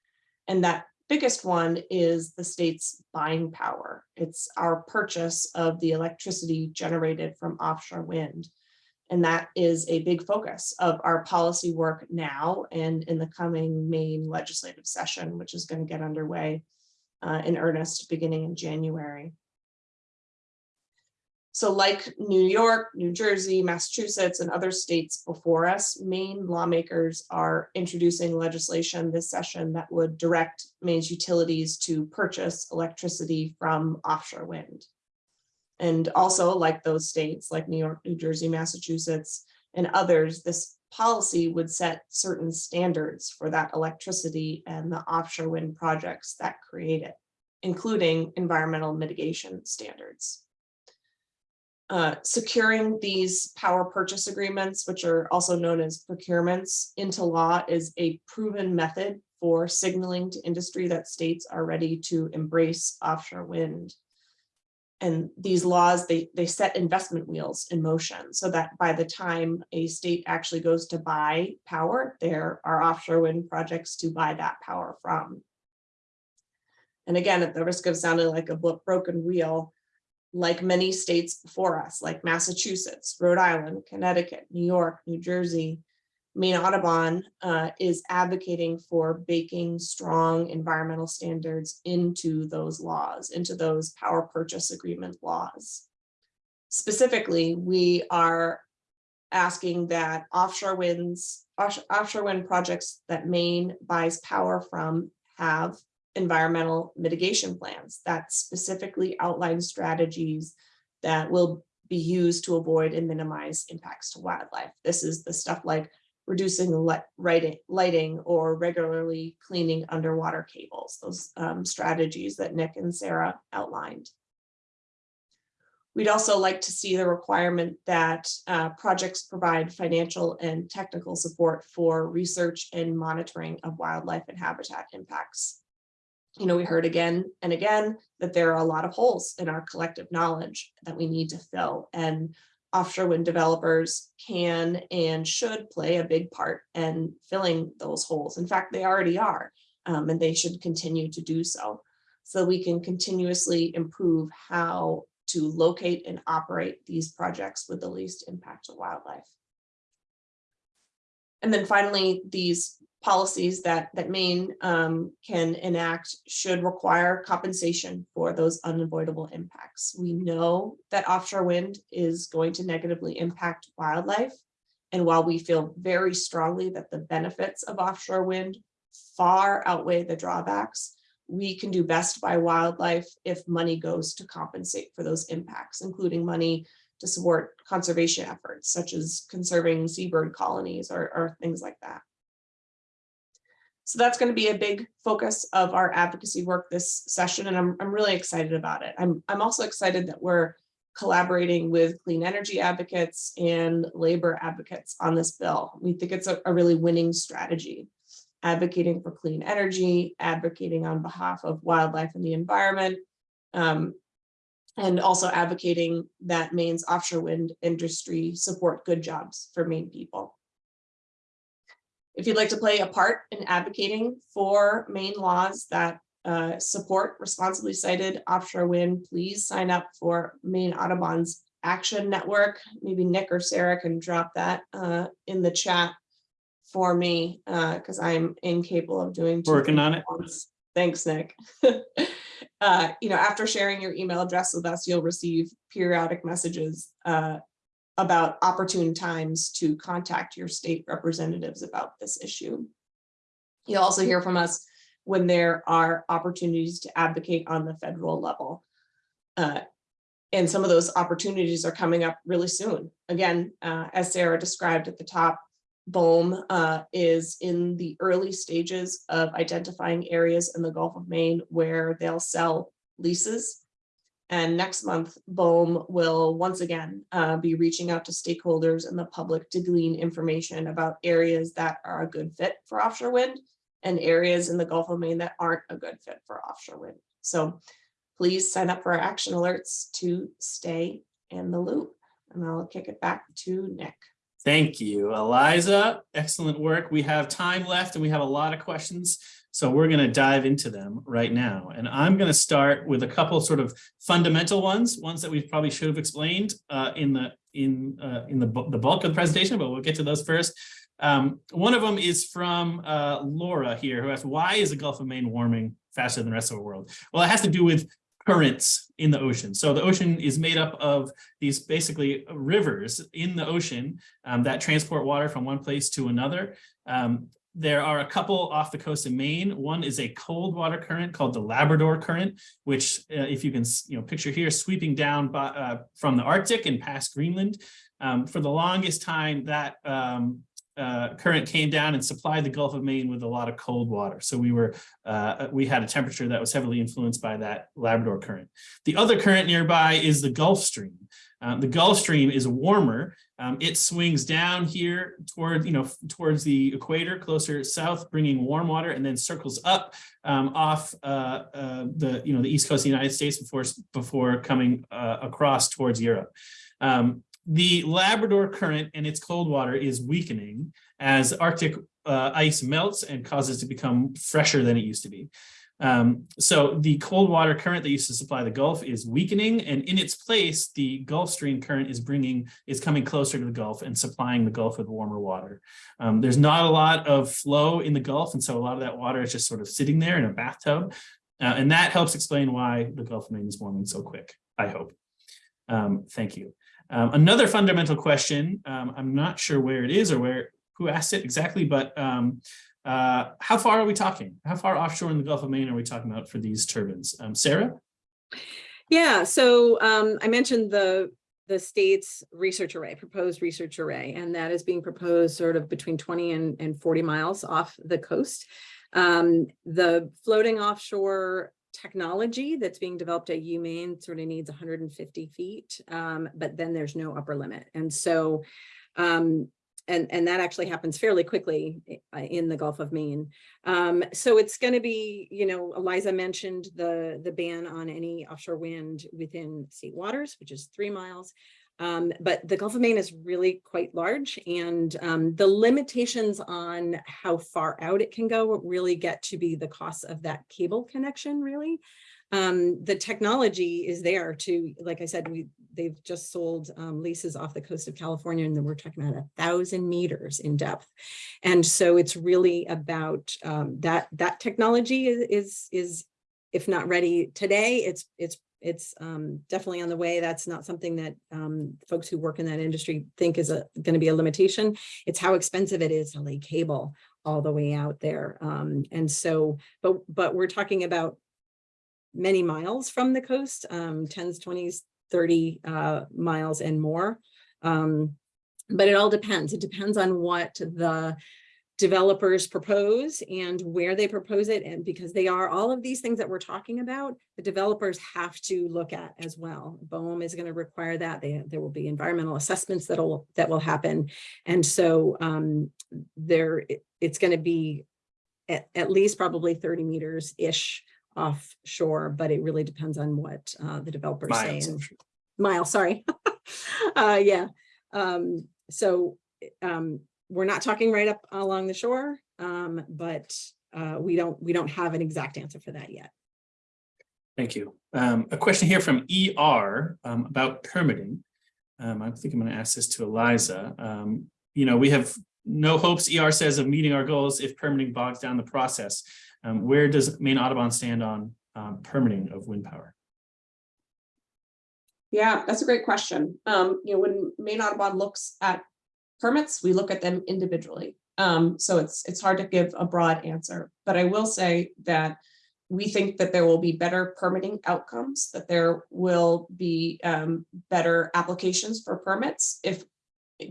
C: And that biggest one is the state's buying power. It's our purchase of the electricity generated from offshore wind. And that is a big focus of our policy work now and in the coming Maine legislative session, which is going to get underway uh, in earnest beginning in January. So like New York, New Jersey, Massachusetts, and other states before us, Maine lawmakers are introducing legislation this session that would direct Maine's utilities to purchase electricity from offshore wind. And also like those states like New York, New Jersey, Massachusetts, and others, this policy would set certain standards for that electricity and the offshore wind projects that create it, including environmental mitigation standards. Uh, securing these power purchase agreements, which are also known as procurements, into law is a proven method for signaling to industry that states are ready to embrace offshore wind and these laws, they, they set investment wheels in motion so that by the time a state actually goes to buy power, there are offshore wind projects to buy that power from. And again, at the risk of sounding like a broken wheel, like many states before us, like Massachusetts, Rhode Island, Connecticut, New York, New Jersey, Maine Audubon uh, is advocating for baking strong environmental standards into those laws, into those power purchase agreement laws. Specifically, we are asking that offshore winds, offshore wind projects that Maine buys power from have environmental mitigation plans that specifically outline strategies that will be used to avoid and minimize impacts to wildlife. This is the stuff like reducing lighting, or regularly cleaning underwater cables, those um, strategies that Nick and Sarah outlined. We'd also like to see the requirement that uh, projects provide financial and technical support for research and monitoring of wildlife and habitat impacts. You know, we heard again and again that there are a lot of holes in our collective knowledge that we need to fill and offshore wind developers can and should play a big part in filling those holes. In fact, they already are, um, and they should continue to do so. So we can continuously improve how to locate and operate these projects with the least impact to wildlife. And then finally, these policies that, that Maine um, can enact should require compensation for those unavoidable impacts. We know that offshore wind is going to negatively impact wildlife. And while we feel very strongly that the benefits of offshore wind far outweigh the drawbacks, we can do best by wildlife if money goes to compensate for those impacts, including money to support conservation efforts such as conserving seabird colonies or, or things like that. So that's going to be a big focus of our advocacy work this session, and I'm, I'm really excited about it. I'm, I'm also excited that we're collaborating with clean energy advocates and labor advocates on this bill. We think it's a, a really winning strategy advocating for clean energy, advocating on behalf of wildlife and the environment, um, and also advocating that Maine's offshore wind industry support good jobs for Maine people. If you'd like to play a part in advocating for Maine laws that uh, support responsibly sited offshore wind, please sign up for Maine Audubon's Action Network. Maybe Nick or Sarah can drop that uh, in the chat for me because I'm incapable of doing.
A: Working on it.
C: once. Thanks, Nick. uh, you know, after sharing your email address with us, you'll receive periodic messages uh, about opportune times to contact your state representatives about this issue. You'll also hear from us when there are opportunities to advocate on the federal level. Uh, and some of those opportunities are coming up really soon. Again, uh, as Sarah described at the top, BOEM uh, is in the early stages of identifying areas in the Gulf of Maine where they'll sell leases. And next month, BOEM will once again uh, be reaching out to stakeholders and the public to glean information about areas that are a good fit for offshore wind and areas in the Gulf of Maine that aren't a good fit for offshore wind. So please sign up for our action alerts to stay in the loop. And I'll kick it back to Nick.
A: Thank you, Eliza. Excellent work. We have time left and we have a lot of questions. So we're going to dive into them right now. And I'm going to start with a couple sort of fundamental ones, ones that we probably should have explained uh, in the in uh, in the, the bulk of the presentation, but we'll get to those first. Um, one of them is from uh, Laura here, who asked, why is the Gulf of Maine warming faster than the rest of the world? Well, it has to do with currents in the ocean. So the ocean is made up of these basically rivers in the ocean um, that transport water from one place to another. Um, there are a couple off the coast of Maine. One is a cold water current called the Labrador Current, which uh, if you can you know, picture here, sweeping down by, uh, from the Arctic and past Greenland. Um, for the longest time, that um, uh, current came down and supplied the Gulf of Maine with a lot of cold water. So we were uh, we had a temperature that was heavily influenced by that Labrador current. The other current nearby is the Gulf Stream. Um, the Gulf Stream is warmer. Um, it swings down here toward, you know, towards the equator, closer south, bringing warm water, and then circles up um, off uh, uh, the, you know, the east coast of the United States before before coming uh, across towards Europe. Um, the Labrador current and its cold water is weakening as Arctic uh, ice melts and causes it to become fresher than it used to be. Um, so the cold water current that used to supply the Gulf is weakening and in its place, the Gulf Stream current is bringing, is coming closer to the Gulf and supplying the Gulf with warmer water. Um, there's not a lot of flow in the Gulf. And so a lot of that water is just sort of sitting there in a bathtub. Uh, and that helps explain why the Gulf of Maine is warming so quick, I hope. Um, thank you. Um, another fundamental question, um, I'm not sure where it is or where who asked it exactly, but um, uh, how far are we talking? How far offshore in the Gulf of Maine are we talking about for these turbines? Um, Sarah?
B: Yeah, so um, I mentioned the the state's research array, proposed research array, and that is being proposed sort of between 20 and, and 40 miles off the coast. Um, the floating offshore technology that's being developed at UMaine sort of needs 150 feet, um, but then there's no upper limit. And so, um, and, and that actually happens fairly quickly in the Gulf of Maine. Um, so it's going to be, you know, Eliza mentioned the, the ban on any offshore wind within state waters, which is three miles. Um, but the Gulf of Maine is really quite large and um, the limitations on how far out it can go really get to be the cost of that cable connection, really. Um, the technology is there to, like I said, we, they've just sold um, leases off the coast of California and we're talking about a thousand meters in depth. And so it's really about um, that, that technology is, is, is, if not ready today, it's, it's, it's um, definitely on the way. That's not something that um, folks who work in that industry think is going to be a limitation. It's how expensive it is to lay cable all the way out there. Um, and so, but, but we're talking about many miles from the coast, um, tens, twenties, thirty uh, miles and more. Um, but it all depends. It depends on what the developers propose and where they propose it. And because they are all of these things that we're talking about, the developers have to look at as well. BOEM is going to require that. They, there will be environmental assessments that'll, that will happen. And so um, there, it- it's going to be at, at least probably 30 meters-ish offshore, but it really depends on what uh, the developers say.
A: Miles,
B: and-
A: I'm
B: mile, sorry. uh, yeah. Um, so um, we're not talking right up along the shore, um, but uh, we don't we don't have an exact answer for that yet.
A: Thank you. Um, a question here from ER um, about permitting. Um, I think I'm going to ask this to Eliza. Um, you know, we have no hopes, ER says, of meeting our goals if permitting bogs down the process. Um, where does Maine Audubon stand on um, permitting of wind power?
C: Yeah, that's a great question. Um, you know, when Maine Audubon looks at permits, we look at them individually. Um, so it's, it's hard to give a broad answer, but I will say that we think that there will be better permitting outcomes, that there will be um, better applications for permits if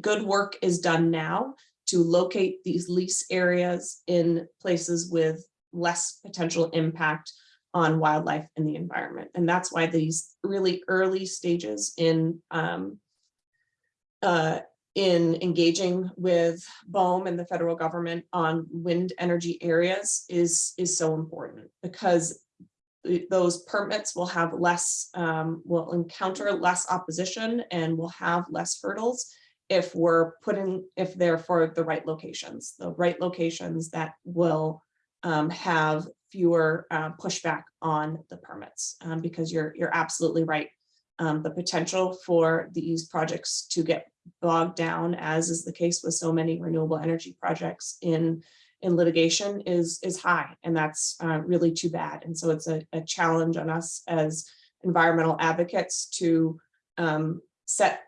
C: good work is done now to locate these lease areas in places with less potential impact on wildlife and the environment. And that's why these really early stages in um, uh, in engaging with BOEM and the federal government on wind energy areas is is so important because those permits will have less, um, will encounter less opposition and will have less hurdles if we're putting, if they're for the right locations, the right locations that will um, have fewer uh, pushback on the permits, um, because you're, you're absolutely right. Um, the potential for these projects to get bogged down, as is the case with so many renewable energy projects in, in litigation is, is high, and that's uh, really too bad. And so it's a, a challenge on us as environmental advocates to um, set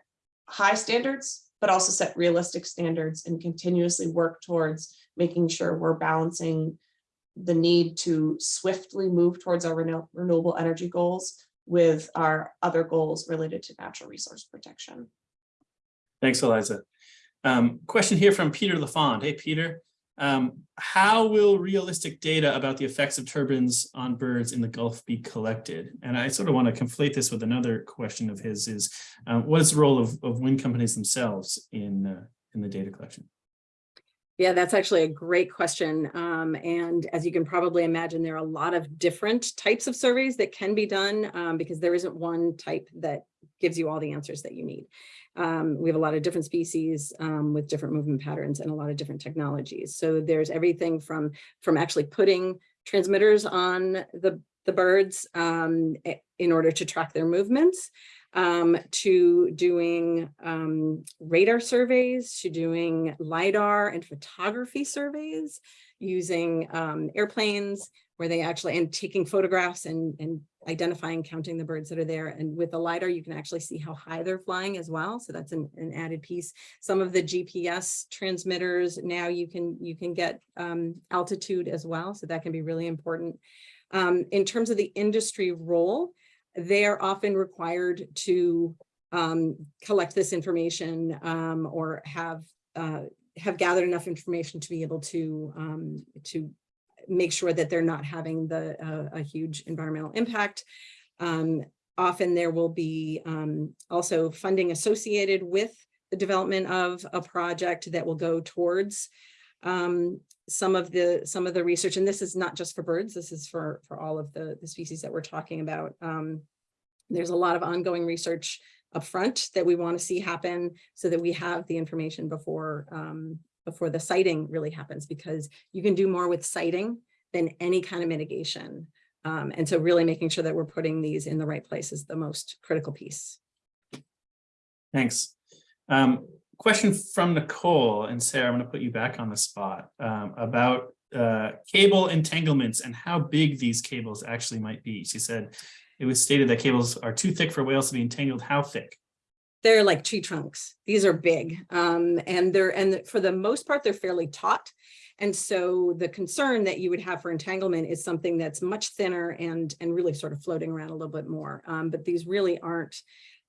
C: high standards, but also set realistic standards and continuously work towards making sure we're balancing the need to swiftly move towards our renew- renewable energy goals with our other goals related to natural resource protection.
A: Thanks, Eliza. Um, question here from Peter LaFond. Hey, Peter. Um, how will realistic data about the effects of turbines on birds in the Gulf be collected? And I sort of want to conflate this with another question of his is, uh, what is the role of, of wind companies themselves in, uh, in the data collection?
B: Yeah, that's actually a great question. Um, and as you can probably imagine, there are a lot of different types of surveys that can be done um, because there isn't one type that gives you all the answers that you need. Um, we have a lot of different species um, with different movement patterns and a lot of different technologies. So there's everything from from actually putting transmitters on the the birds um, in order to track their movements um, to doing um, radar surveys, to doing LiDAR and photography surveys, using um, airplanes where they actually, and taking photographs and, and identifying, counting the birds that are there. And with the LiDAR, you can actually see how high they're flying as well. So that's an, an added piece. Some of the GPS transmitters, now you can, you can get um, altitude as well. So that can be really important. Um, in terms of the industry role, they're often required to um, collect this information um, or have uh, have gathered enough information to be able to um, to make sure that they're not having the uh, a huge environmental impact. Um, often there will be um, also funding associated with the development of a project that will go towards um, some of the some of the research. And this is not just for birds. This is for for all of the the species that we're talking about. Um, there's a lot of ongoing research upfront that we want to see happen so that we have the information before um, before the siting really happens because you can do more with siting than any kind of mitigation. Um, and so really making sure that we're putting these in the right place is the most critical piece.
A: Thanks. Um, question from Nicole and Sarah, I'm going to put you back on the spot um, about uh, cable entanglements and how big these cables actually might be. She said it was stated that cables are too thick for whales to be entangled. How thick?
B: They're like tree trunks. These are big um, and they're and for the most part, they're fairly taut. And so the concern that you would have for entanglement is something that's much thinner and and really sort of floating around a little bit more. Um, but these really aren't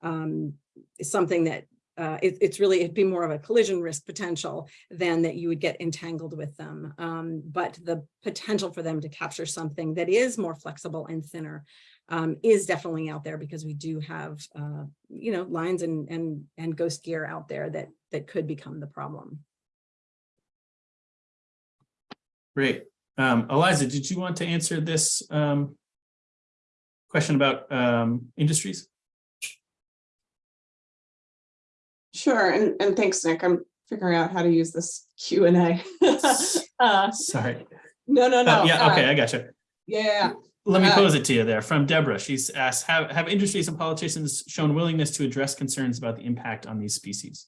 B: um, something that uh, it, it's really, it'd be more of a collision risk potential than that you would get entangled with them. Um, but the potential for them to capture something that is more flexible and thinner um, is definitely out there because we do have, uh, you know, lines and, and, and ghost gear out there that, that could become the problem.
A: Great. Um, Eliza, did you want to answer this um, question about um, industries?
C: Sure, and, and thanks, Nick. I'm figuring out how to use this Q and A. Uh,
A: Sorry.
C: No, no, no.
A: Oh, yeah,
C: uh,
A: okay, I gotcha.
C: Yeah, yeah,
A: Let me
C: Uh,
A: pose it to you there from Deborah. She's asked, have, have industries and politicians shown willingness to address concerns about the impact on these species?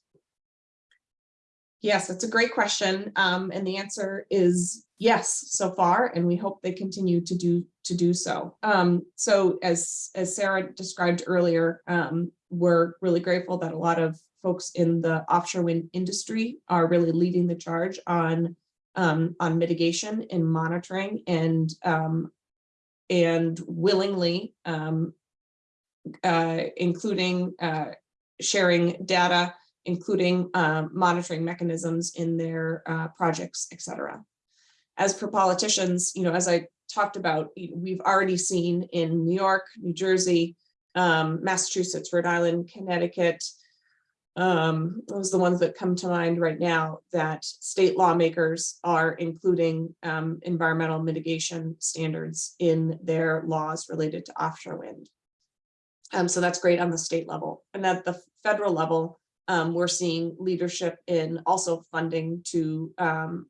C: yes, that's a great question. Um, and the answer is yes, so far, and we hope they continue to do, to do so. Um, so as, as Sarah described earlier, um, we're really grateful that a lot of folks in the offshore wind industry are really leading the charge on um, on mitigation and monitoring and um, and willingly um, uh, including uh, sharing data, including um, monitoring mechanisms in their uh, projects, et cetera. As for politicians, you know, as I talked about, we've already seen in New York, New Jersey, um, Massachusetts, Rhode Island, Connecticut, um, those are the ones that come to mind right now, that state lawmakers are including um, environmental mitigation standards in their laws related to offshore wind. Um, so that's great on the state level. And at the federal level, um, we're seeing leadership in also funding to um,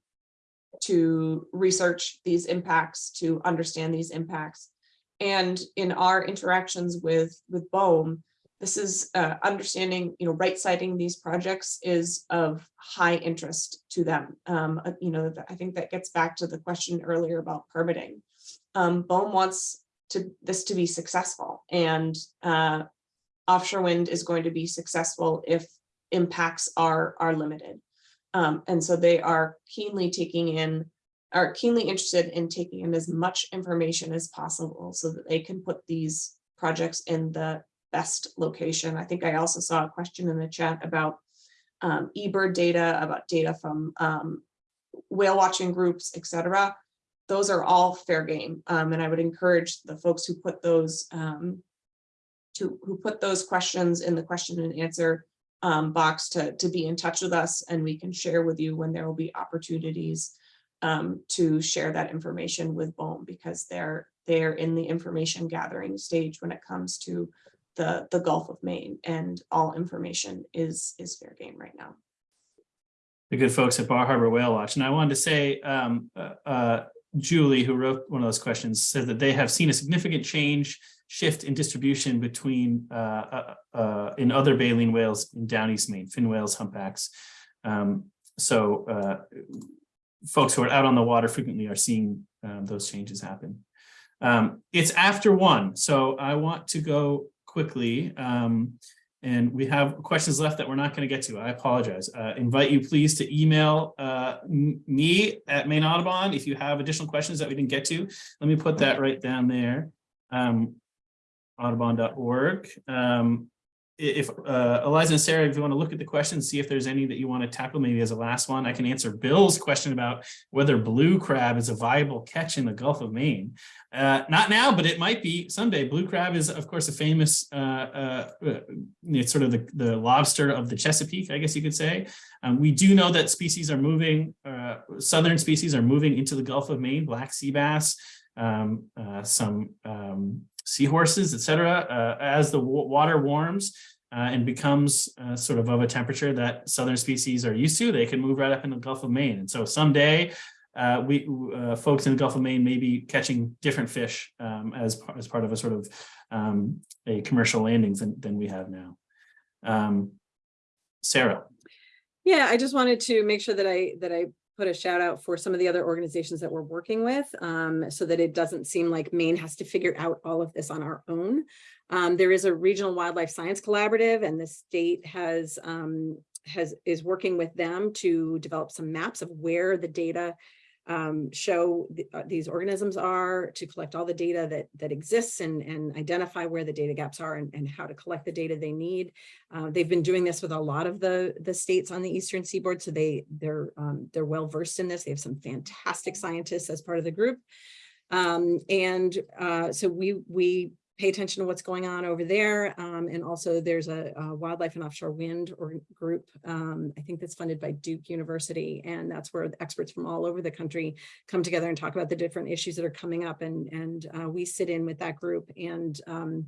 C: to research these impacts, to understand these impacts. And in our interactions with with BOEM, this is uh, understanding, you know, right siting these projects is of high interest to them. Um, uh, you know, I think that gets back to the question earlier about permitting. Um, BOEM wants to this to be successful and uh, offshore wind is going to be successful if impacts are are limited. Um, and so they are keenly taking in, are keenly interested in taking in as much information as possible so that they can put these projects in the best location. I think I also saw a question in the chat about um, eBird data, about data from um, whale watching groups, et cetera. Those are all fair game. Um, and I would encourage the folks who put those um, to who put those questions in the question and answer um, box to, to be in touch with us and we can share with you when there will be opportunities um, to share that information with BOEM because they're they're in the information gathering stage when it comes to the, the Gulf of Maine and all information is, is fair game right now.
A: The good folks at Bar Harbor Whale Watch. And I wanted to say, um, uh, uh, Julie, who wrote one of those questions, said that they have seen a significant change, shift in distribution between uh, uh, uh, in other baleen whales in down east Maine, fin whales, humpbacks. Um, so uh, folks who are out on the water frequently are seeing um, those changes happen. Um, it's after one, so I want to go quickly. Um, and we have questions left that we're not going to get to. I apologize. Uh, invite you please to email uh, me at Maine Audubon if you have additional questions that we didn't get to. Let me put that right down there. Um, audubon.org. Um, if uh, Eliza and Sarah, if you want to look at the questions, see if there's any that you want to tackle maybe as a last one, I can answer Bill's question about whether blue crab is a viable catch in the Gulf of Maine. Uh, not now, but it might be someday. Blue crab is, of course, a famous, uh, uh, it's sort of the, the lobster of the Chesapeake, I guess you could say. Um, we do know that species are moving, uh, southern species are moving into the Gulf of Maine, black sea bass, um, uh, some um, seahorses, et cetera, uh, as the water warms uh, and becomes uh, sort of of a temperature that southern species are used to, they can move right up in the Gulf of Maine. And so someday uh, we uh, folks in the Gulf of Maine may be catching different fish um, as, as part of a sort of um, a commercial landings than, than we have now. Um, Sarah.
B: Yeah, I just wanted to make sure that I, that I put a shout out for some of the other organizations that we're working with, um, so that it doesn't seem like Maine has to figure out all of this on our own. Um, there is a regional wildlife science collaborative and the state has, um, has, is working with them to develop some maps of where the data um, show uh, these organisms are, to collect all the data that, that exists and, and identify where the data gaps are and, and how to collect the data they need. Uh, they've been doing this with a lot of the, the states on the eastern seaboard, so they, they're, um, they're well versed in this. They have some fantastic scientists as part of the group. Um, and, uh, so we, we pay attention to what's going on over there. Um, and also there's a, a wildlife and offshore wind or group, um, I think that's funded by Duke University. And that's where experts from all over the country come together and talk about the different issues that are coming up. And, and, uh, we sit in with that group and, um,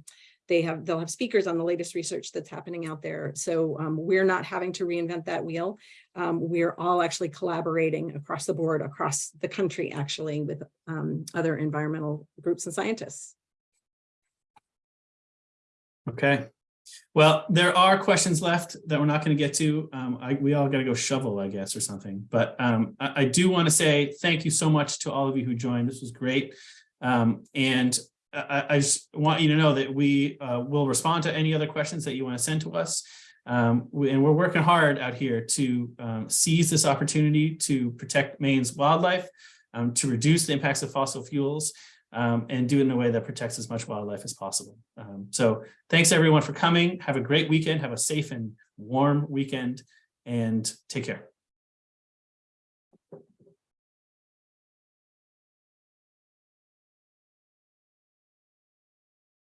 B: they have, they'll have speakers on the latest research that's happening out there. So, um, we're not having to reinvent that wheel. Um, we're all actually collaborating across the board, across the country, actually, with, um, other environmental groups and scientists.
A: Okay. Well, there are questions left that we're not going to get to. Um, I, we all got to go shovel, I guess, or something. But um, I, I do want to say thank you so much to all of you who joined. This was great. Um, and I, I just want you to know that we uh, will respond to any other questions that you want to send to us. Um, we- and we're working hard out here to um, seize this opportunity to protect Maine's wildlife, um, to reduce the impacts of fossil fuels, um, and do it in a way that protects as much wildlife as possible. Um, so thanks everyone for coming. Have a great weekend. Have a safe and warm weekend and take care.